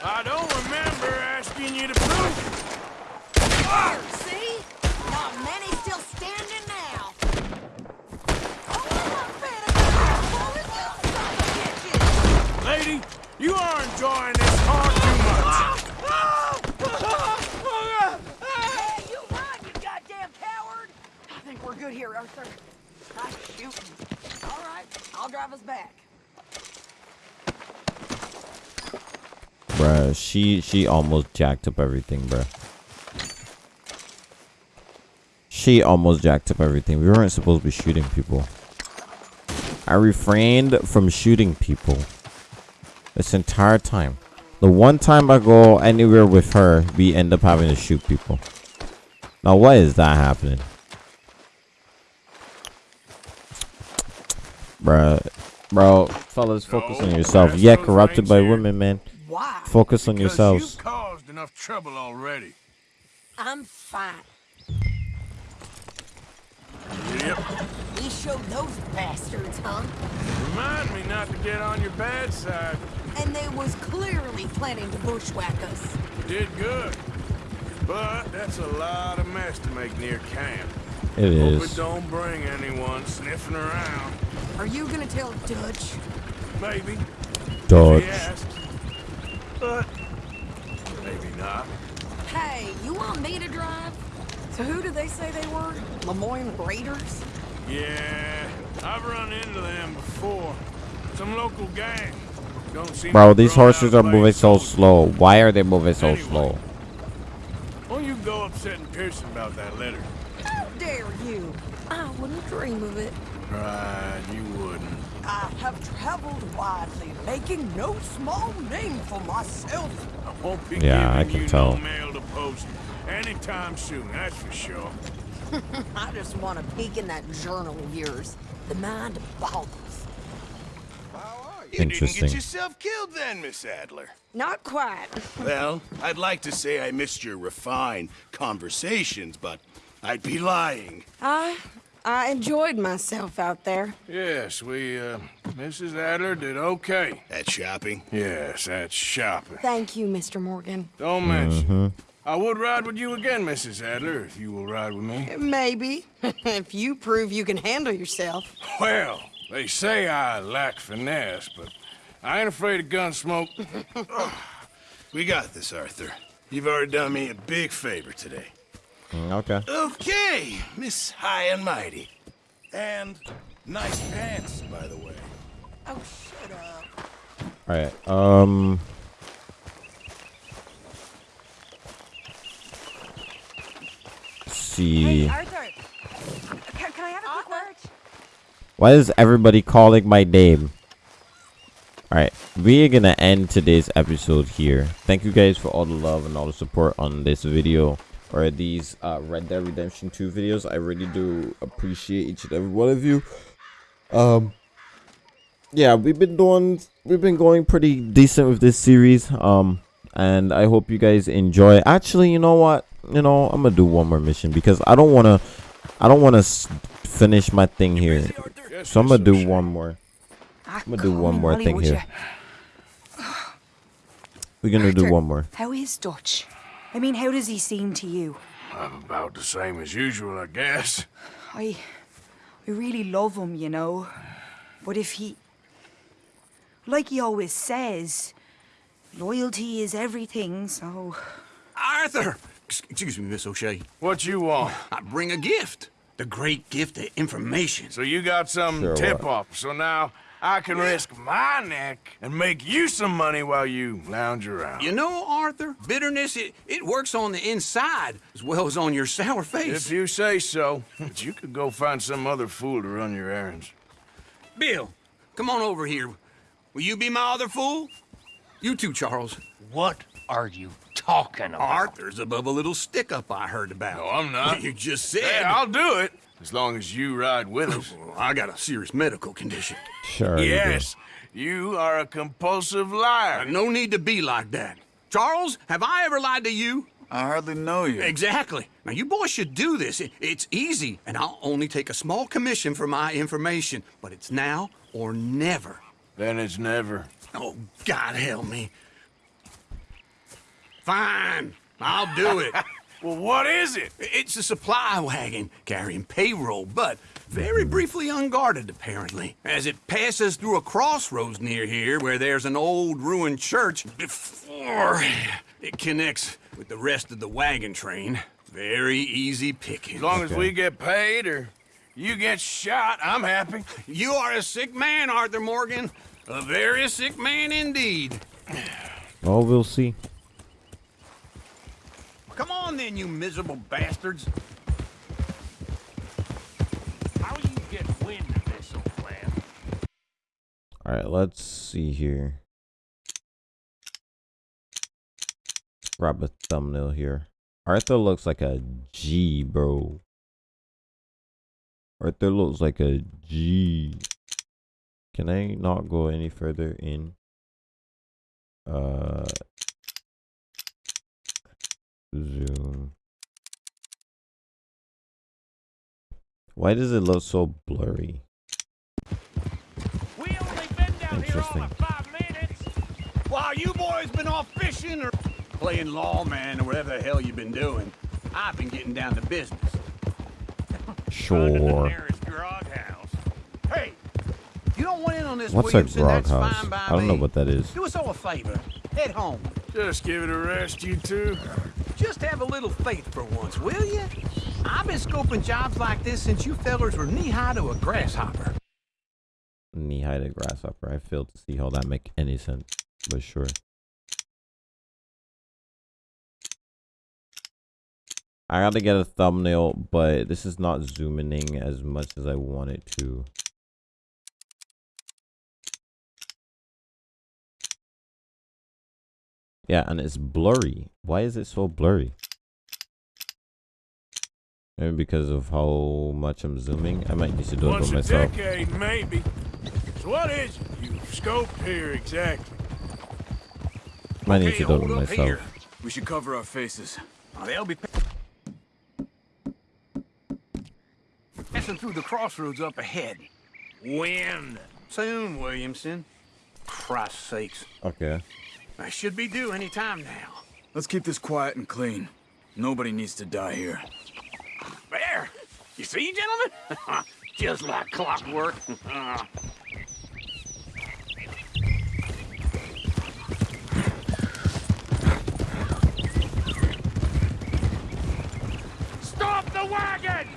I don't remember asking you to prove it. There, see? Not many still standing now. Oh, you! Lady, you are enjoying this far too much. Hey, you run, you goddamn coward! I think we're good here, Arthur. All right, I'll drive us back. Bruh, she she almost jacked up everything, bruh. She almost jacked up everything. We weren't supposed to be shooting people. I refrained from shooting people this entire time. The one time I go anywhere with her, we end up having to shoot people. Now, why is that happening? Bruh, bro, fellas, focus on yourself. Yeah, corrupted by women, man. Why? Focus on Because yourselves. you've caused enough trouble already. I'm fine. Yep. We showed those bastards, huh? Remind me not to get on your bad side. And they was clearly planning to bushwhack us. Did good. But that's a lot of mess to make near camp. It Hope is. it don't bring anyone sniffing around. Are you gonna tell Dutch? Maybe. Dodge. If he asks. But maybe not. Hey, you want me to drive? So who do they say they were? Lemoyne Raiders? Yeah, I've run into them before. Some local gang. Don't seem Bro, these horses are moving so slow. Why are they moving so Anyway. slow? Why don't you go upsetting Pearson about that letter? How dare you? I wouldn't dream of it. Right, you wouldn't. I have traveled widely, making no small name for myself. I won't be Yeah, I can you tell. no mail to post anytime soon, that's for sure. I just want to peek in that journal of yours. The mind of boggles. You didn't get yourself killed then, Miss Adler. Not quite. Well, I'd like to say I missed your refined conversations, but I'd be lying. I I enjoyed myself out there. Yes, we, uh, Mrs. Adler did okay. At shopping? Yes, at shopping. Thank you, Mr. Morgan. Don't mention. Mm-hmm. I would ride with you again, Mrs. Adler, if you will ride with me. Maybe. if you prove you can handle yourself. Well, they say I lack finesse, but I ain't afraid of gun smoke. We got this, Arthur. You've already done me a big favor today. Mm, Okay. Okay, Miss High and Mighty. And nice pants, by the way. Oh, shut up. All right. Um. See. Arthur, can, can I have a quick word? Why is everybody calling my name? Alright, we are gonna end today's episode here. Thank you guys for all the love and all the support on this video or these uh, Red Dead Redemption 2 videos. I really do appreciate each and every one of you. Um, yeah, we've been doing, we've been going pretty decent with this series. Um, and I hope you guys enjoy. Actually, you know what? You know, I'm gonna do one more mission because I don't wanna, I don't wanna finish my thing here. So I'm gonna do one more. I'm gonna do one more thing here. We're gonna do one more. How is Dutch? I mean, how does he seem to you? I'm about the same as usual, I guess. I, I really love him, you know. But if he, like he always says, loyalty is everything. So Arthur! Excuse me, Miss O'Shea. What you want? I bring a gift. The great gift of information. So you got some Sure, tip-off, so now I can risk my neck and make you some money while you lounge around. You know, Arthur, bitterness, it, it works on the inside as well as on your sour face. If you say so, but you could go find some other fool to run your errands. Bill, come on over here. Will you be my other fool? You too, Charles. What are you talking about? Arthur's above a little stick-up I heard about. No, I'm not. You just said. Hey, I'll do it, as long as you ride with us. I got a serious medical condition. Sure. you do. Yes, you are a compulsive liar. No need to be like that. Charles, have I ever lied to you? I hardly know you. Exactly. Now, you boys should do this. It- it's easy, and I'll only take a small commission for my information. But it's now or never. Then it's never. Oh, God help me. Fine. I'll do it. well, what is it? It's a supply wagon carrying payroll, but very briefly unguarded, apparently. As it passes through a crossroads near here where there's an old ruined church before it connects with the rest of the wagon train. Very easy picking. As long as we get paid or you get shot, I'm happy. You are a sick man, Arthur Morgan. A very sick man indeed. Well, we'll see. On then, you miserable bastards. How you get wind of this old plan? All right, let's see here. Grab a thumbnail here. Arthur looks like a G, bro. Arthur looks like a G. Can I not go any further in? Uh, zoom. Why does it look so blurry? Interesting. While you boys been off fishing or playing lawman or whatever the hell you've been doing, I've been getting down to business. Sure. Nearest grog house. Hey, you don't want in on this, What's a Williamson, grog that's house? fine by I don't know what that is. Do us all a favor. Head home. Just give it a rest, you two. Just have a little faith for once, will you? I've been scoping jobs like this since you fellers were knee-high to a grasshopper. Knee-high to a grasshopper. I fail to see how that make any sense, but sure. I gotta get a thumbnail, but this is not zooming in as much as I want it to. Yeah, and it's blurry. Why is it so blurry? Maybe because of how much I'm zooming. I might need to do it Once a decade, maybe. So what is it you've scoped here exactly? Might need to do it by myself. We should cover our faces. They'll be passing through the crossroads up ahead. When? Soon, Williamson. Christ's sakes. Okay. I should be due any time now. Let's keep this quiet and clean. Nobody needs to die here. There! You see, gentlemen? Just like clockwork. Stop the wagon!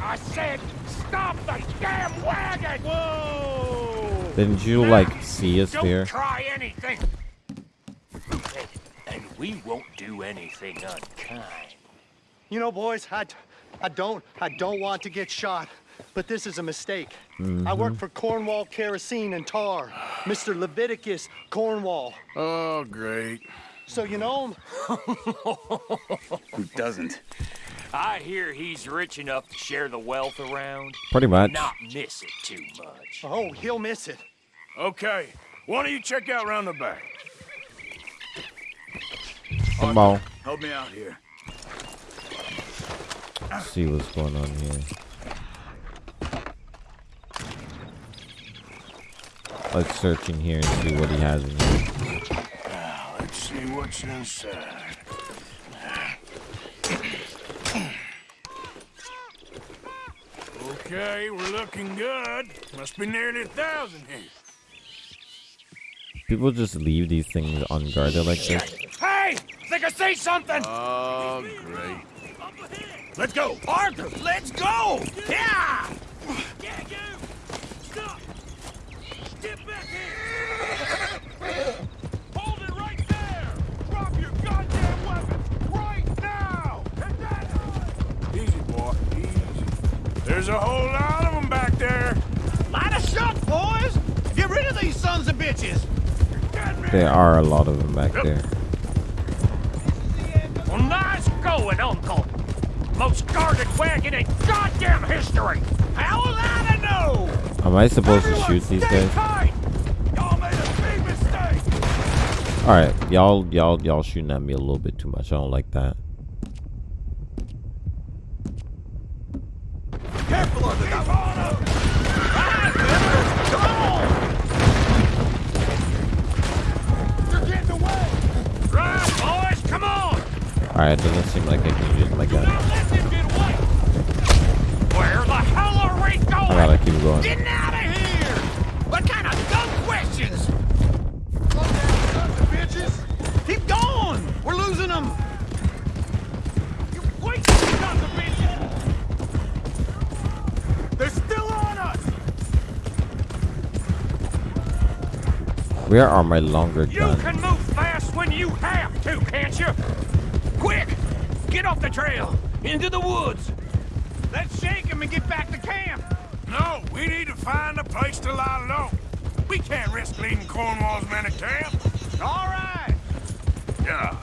I said, stop the damn wagon! Whoa! Didn't you like see us Don't there? try anything! And we won't do anything unkind. You know, boys, I, I don't, I don't want to get shot, but this is a mistake. I work Mhm. for Cornwall Kerosene and Tar, Mr. Leviticus Cornwall. Oh, great. So you know him? Who doesn't? I hear he's rich enough to share the wealth around. Pretty much. Not miss it too much. Oh, he'll miss it. Okay, why don't you check out round the back? Come on. Help me out here. See what's going on here. Let's search in here and see what he has in here. Now, let's see what's inside. Okay, we're looking good. Must be nearly a thousand here. People just leave these things unguarded like this. Hey! Think I see something! Oh, great. Let's go! Arthur, let's go! Yeah! Hold There's a whole lot of them back there. Line us up, boys! Get rid of these sons of bitches! There are a lot of them back there. Well, nice going, Uncle! Most guarded wagon in goddamn history! How was I know? Am I supposed to shoot these guys? Y'all made a big mistake! All right, y'all, y'all, y'all shooting at me a little bit too much. I don't like that. All right, doesn't seem like I can use my gun. Where the hell are we going? I gotta keep going. Getting out of here! What kind of dumb questions? bitches! Keep going! We're losing them! You sons of bitches! They're still on us! Where are my longer guns? The trail! Into the woods! Let's shake them and get back to camp! No, we need to find a place to lie low. We can't risk leading Cornwall's men to camp. All right! Yeah.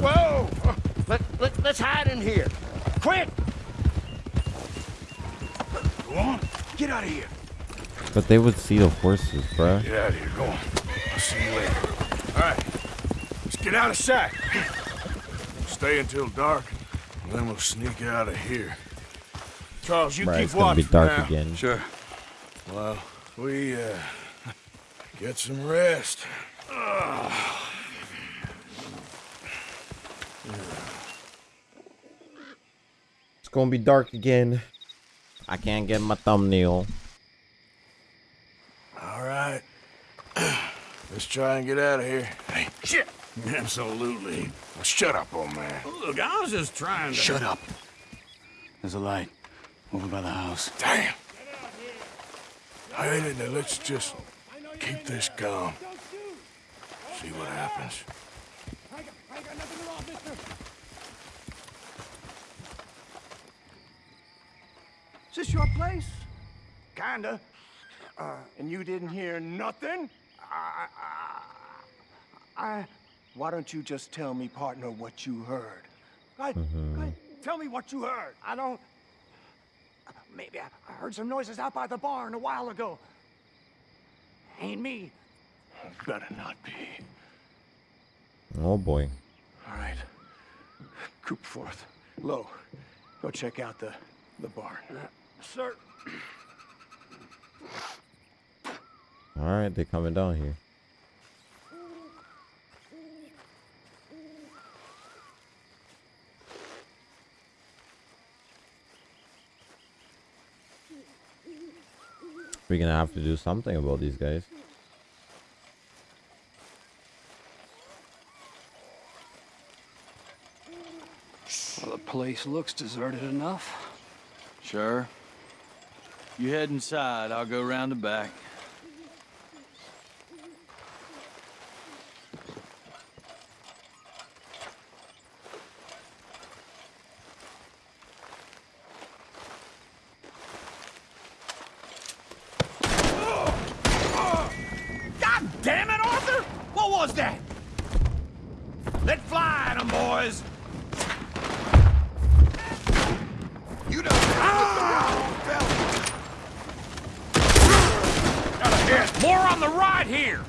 Whoa! Let, let, let's hide in here. Quick! Go on, get out of here. But they would see the horses, bruh. Get out of here, go on. I'll see you later. All right, let's get out of sight. Stay until dark, and then we'll sneak out of here. Charles, you Right, keep it's gonna watch be dark now. again. Sure. Well, we, uh, get some rest. Ugh. It's gonna be dark again. I can't get my thumbnail. All right. Let's try and get out of here. Hey, shit! Absolutely. Shut up, old man. Look, I was just trying to... Shut up. There's a light over by the house. Damn. Hey, now let's just keep this calm. See what happens. I got nothing at all, Mister. Is this your place? Kinda. Uh, and you didn't hear nothing? I, I, I, why don't you just tell me, partner, what you heard? I, I, mm-hmm. tell me what you heard. I don't... Maybe I, I heard some noises out by the barn a while ago. Ain't me. Better not be. Oh boy. All right. Coop forth. Low. Go check out the, the barn. Uh, sir. Alright, they're coming down here. We're gonna have to do something about these guys. Well, the place looks deserted enough. Sure. You head inside, I'll go round the back. God damn it, Arthur! What was that? Let fly them boys! You don't ah! More on the right here!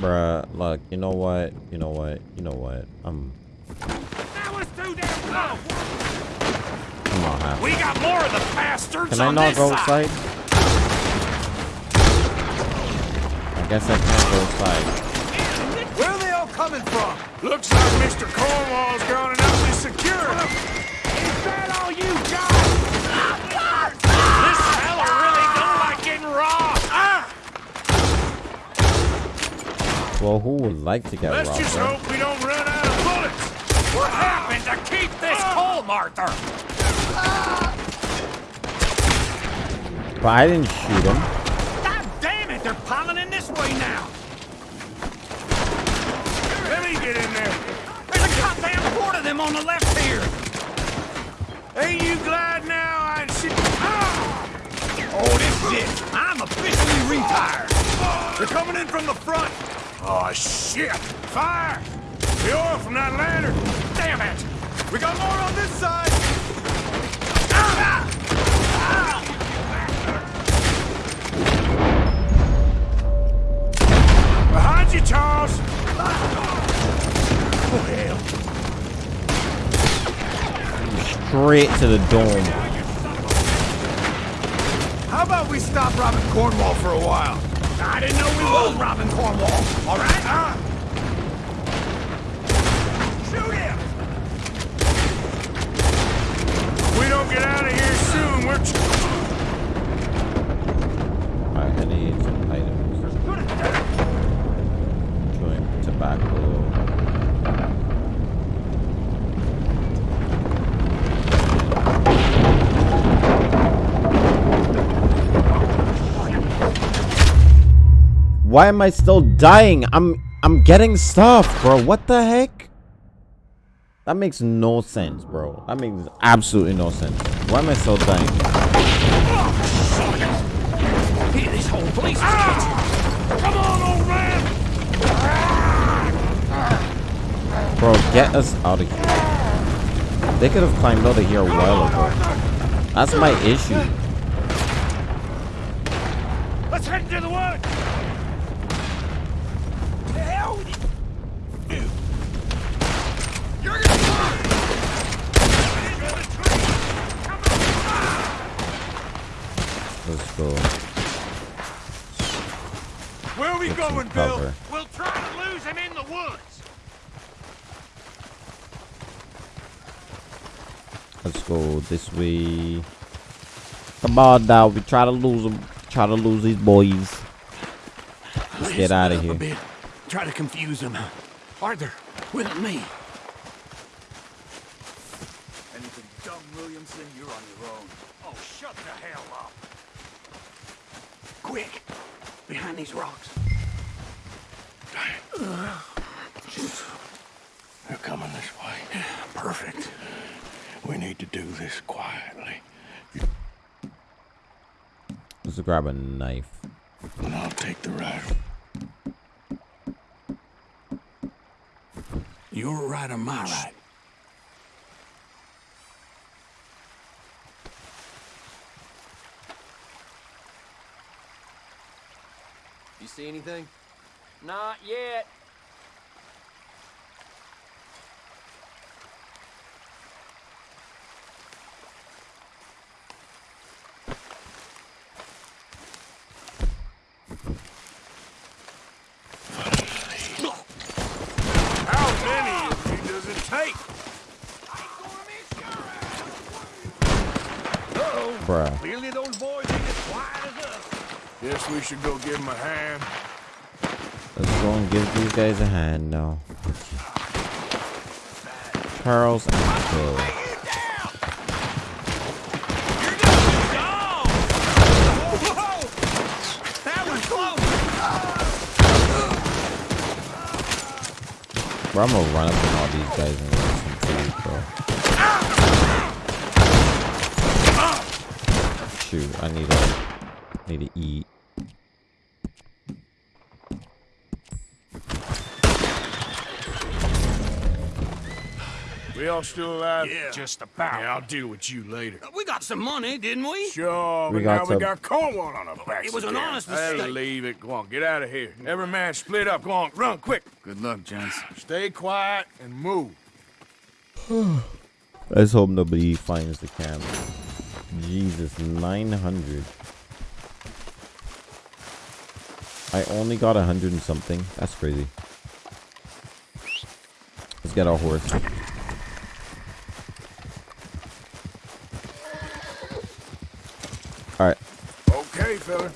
Bruh, look, you know what? You know what? You know what? I'm That was too damn close! come on, half. We got more of the bastards Can I on not this go side! outside? I guess I can't go outside. Where are they all coming from? Looks like Mr. Cornwall's gone and up is secure. Is that all you got? This fella really don't like getting robbed. Ah! Well, who would like to get Let's robbed? just hope we don't run out of bullets. What happened to keep this coal, Arthur? But I didn't shoot him. God damn it, they're piling in this way now. Me get in there. There's a goddamn horde of them on the left here. Ain't you glad now I see? Ah! Oh, this is it. I'm officially retired. They're coming in from the front. Oh, shit. Fire. The oil from that lantern. Damn it. We got more on this side. Ah! Behind you, Charles! Straight to the dome. How about we stop robbing Cornwall for a while? I didn't know we was robbing Cornwall. All right? Ah. Shoot him! If we don't get out of here soon, we're... Alright, I need some items. Chewing tobacco. Why am I still dying? I'm I'm getting stuff, bro. What the heck? That makes no sense, bro. That makes absolutely no sense. Why am I still dying? Here, this whole place ah! is Come on, old man! Bro, get us out of here. They could have climbed out of here a while ago. That's my issue. Let's head into the woods! The hell with you? You're gonna Let's go. Where are we Get some going, Bill? We'll try to lose him in the woods. Let's go this way. Come on now, we try to lose them. Try to lose these boys. his get out of here. A bit. Try to confuse him. Arthur, with me. Anything dumb, Williamson, you're on your own. Oh, shut the hell up. Quick, behind these rocks. They're coming this way. Perfect. We need to do this quietly. Let's grab a knife. And I'll take the right. You're right or my right? You see anything? Not yet. How many does it take? Uh-oh. Bruh. Clearly those boys ain't as quiet as us. Guess we should go give them a hand. Let's go and give these guys a hand now. Charles and close! Bro, I'm gonna run up on all these guys and get some food, bro. Shoot, I need to need to eat. We all still alive? Yeah. Just about. Yeah, I'll deal with you later. We got some money, didn't we? Sure, We but got now we got Cornwall on our backs. It was an again. honest Hey, mistake. leave it. Go on, get out of here. Every man split up. Go on, run quick. Good luck, gents. Stay quiet and move. Let's hope nobody finds the camp. Jesus, 900. I only got hundred and something. That's crazy. Let's get our horse. Alright. Okay, fella.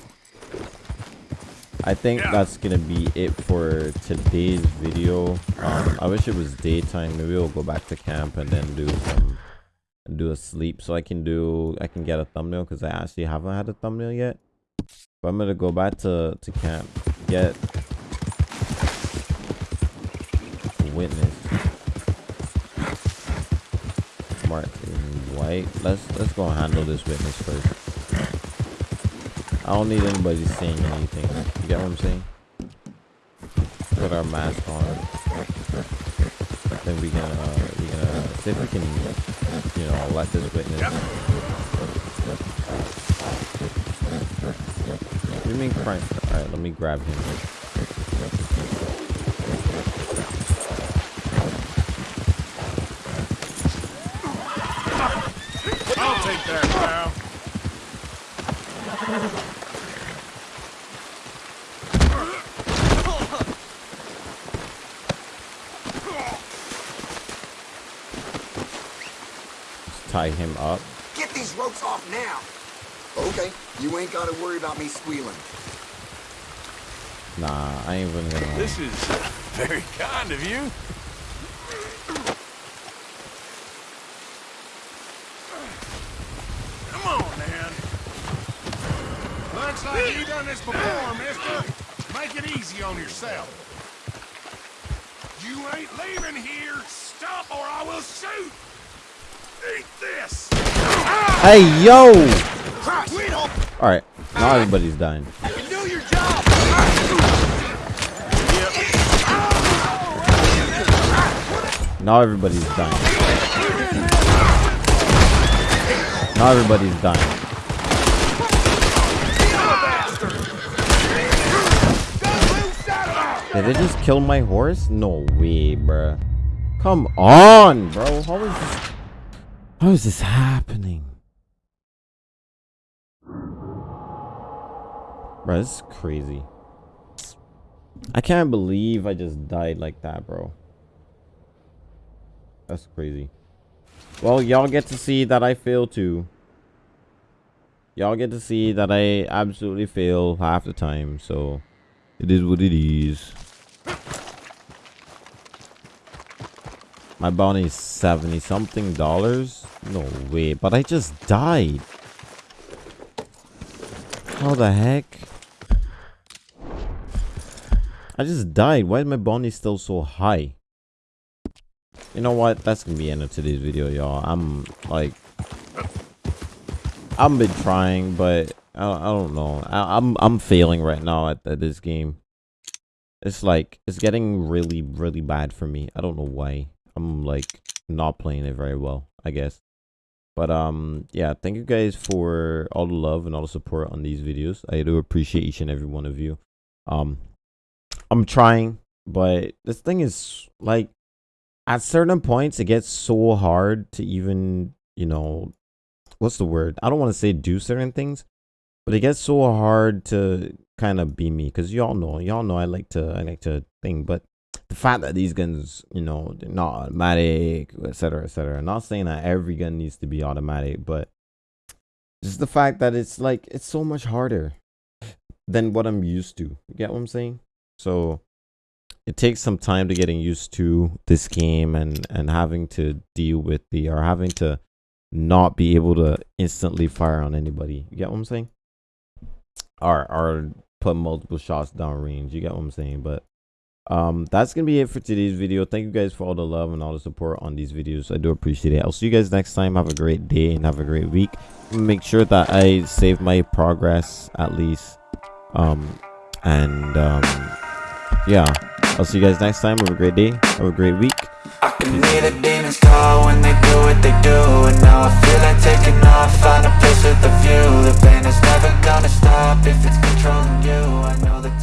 I think that's gonna be it for today's video. Um, I wish it was daytime. Maybe we'll go back to camp and then do some do a sleep so I can do I can get a thumbnail because I actually haven't had a thumbnail yet. But I'm gonna go back to to camp get witness. Martin White. Let's let's go handle this witness first. I don't need anybody saying anything. You get what I'm saying? Put our mask on. Then we can, uh, we can, uh, see if we can, you know, let this witness. What do you mean crime? Alright, let me grab him. I'll take that, pal. Tie him up. Get these ropes off now. Okay, you ain't gotta worry about me squealing. Nah, I ain't even gonna. This is very kind of you. Come on, man. Looks like you done this before, mister. Make it easy on yourself. You ain't leaving here. Stop or I will shoot. Hey, yo! Alright, now everybody's dying. Now everybody's dying. Now everybody's dying. Did it just kill my horse? No way, bruh. Come on, bro. How is this? How is this happening? Bro, this is crazy. I can't believe I just died like that, bro. That's crazy. Well, y'all get to see that I fail too. Y'all get to see that I absolutely fail half the time, so It is what it is. My bounty is 70 something dollars? No way, but I just died. How the heck? I just died. Why is my bounty still so high? You know what? That's gonna be end of today's video, y'all. I'm like, I've been trying, but I, I don't know. I, I'm I'm failing right now at, at this game. It's like it's getting really really bad for me. I don't know why. I'm like not playing it very well. I guess. But um yeah, thank you guys for all the love and all the support on these videos. I do appreciate each and every one of you. Um I'm trying, but this thing is like at certain points it gets so hard to even, you know, what's the word? I don't want to say do certain things, but it gets so hard to kind of be me because y'all know, y'all know I like to I like to think, but the fact that these guns, you know, they're not automatic, etc., etc. Not saying that every gun needs to be automatic, but just the fact that it's like it's so much harder than what I'm used to. You get what I'm saying? So it takes some time to getting used to this game and and having to deal with the or having to not be able to instantly fire on anybody. You get what I'm saying? Or or put multiple shots down range. You get what I'm saying? But um that's gonna be it for today's video. Thank you guys for all the love and all the support on these videos. I do appreciate it. I'll see you guys next time. Have a great day and have a great week. Make sure that i save my progress at least. Um and um yeah. I'll see you guys next time. Have a great day. Have a great week. I can hear the demons call when they do what they do. And now I feel like taking off, find a place with a view. The pain is never gonna stop if it's controlling you. I know that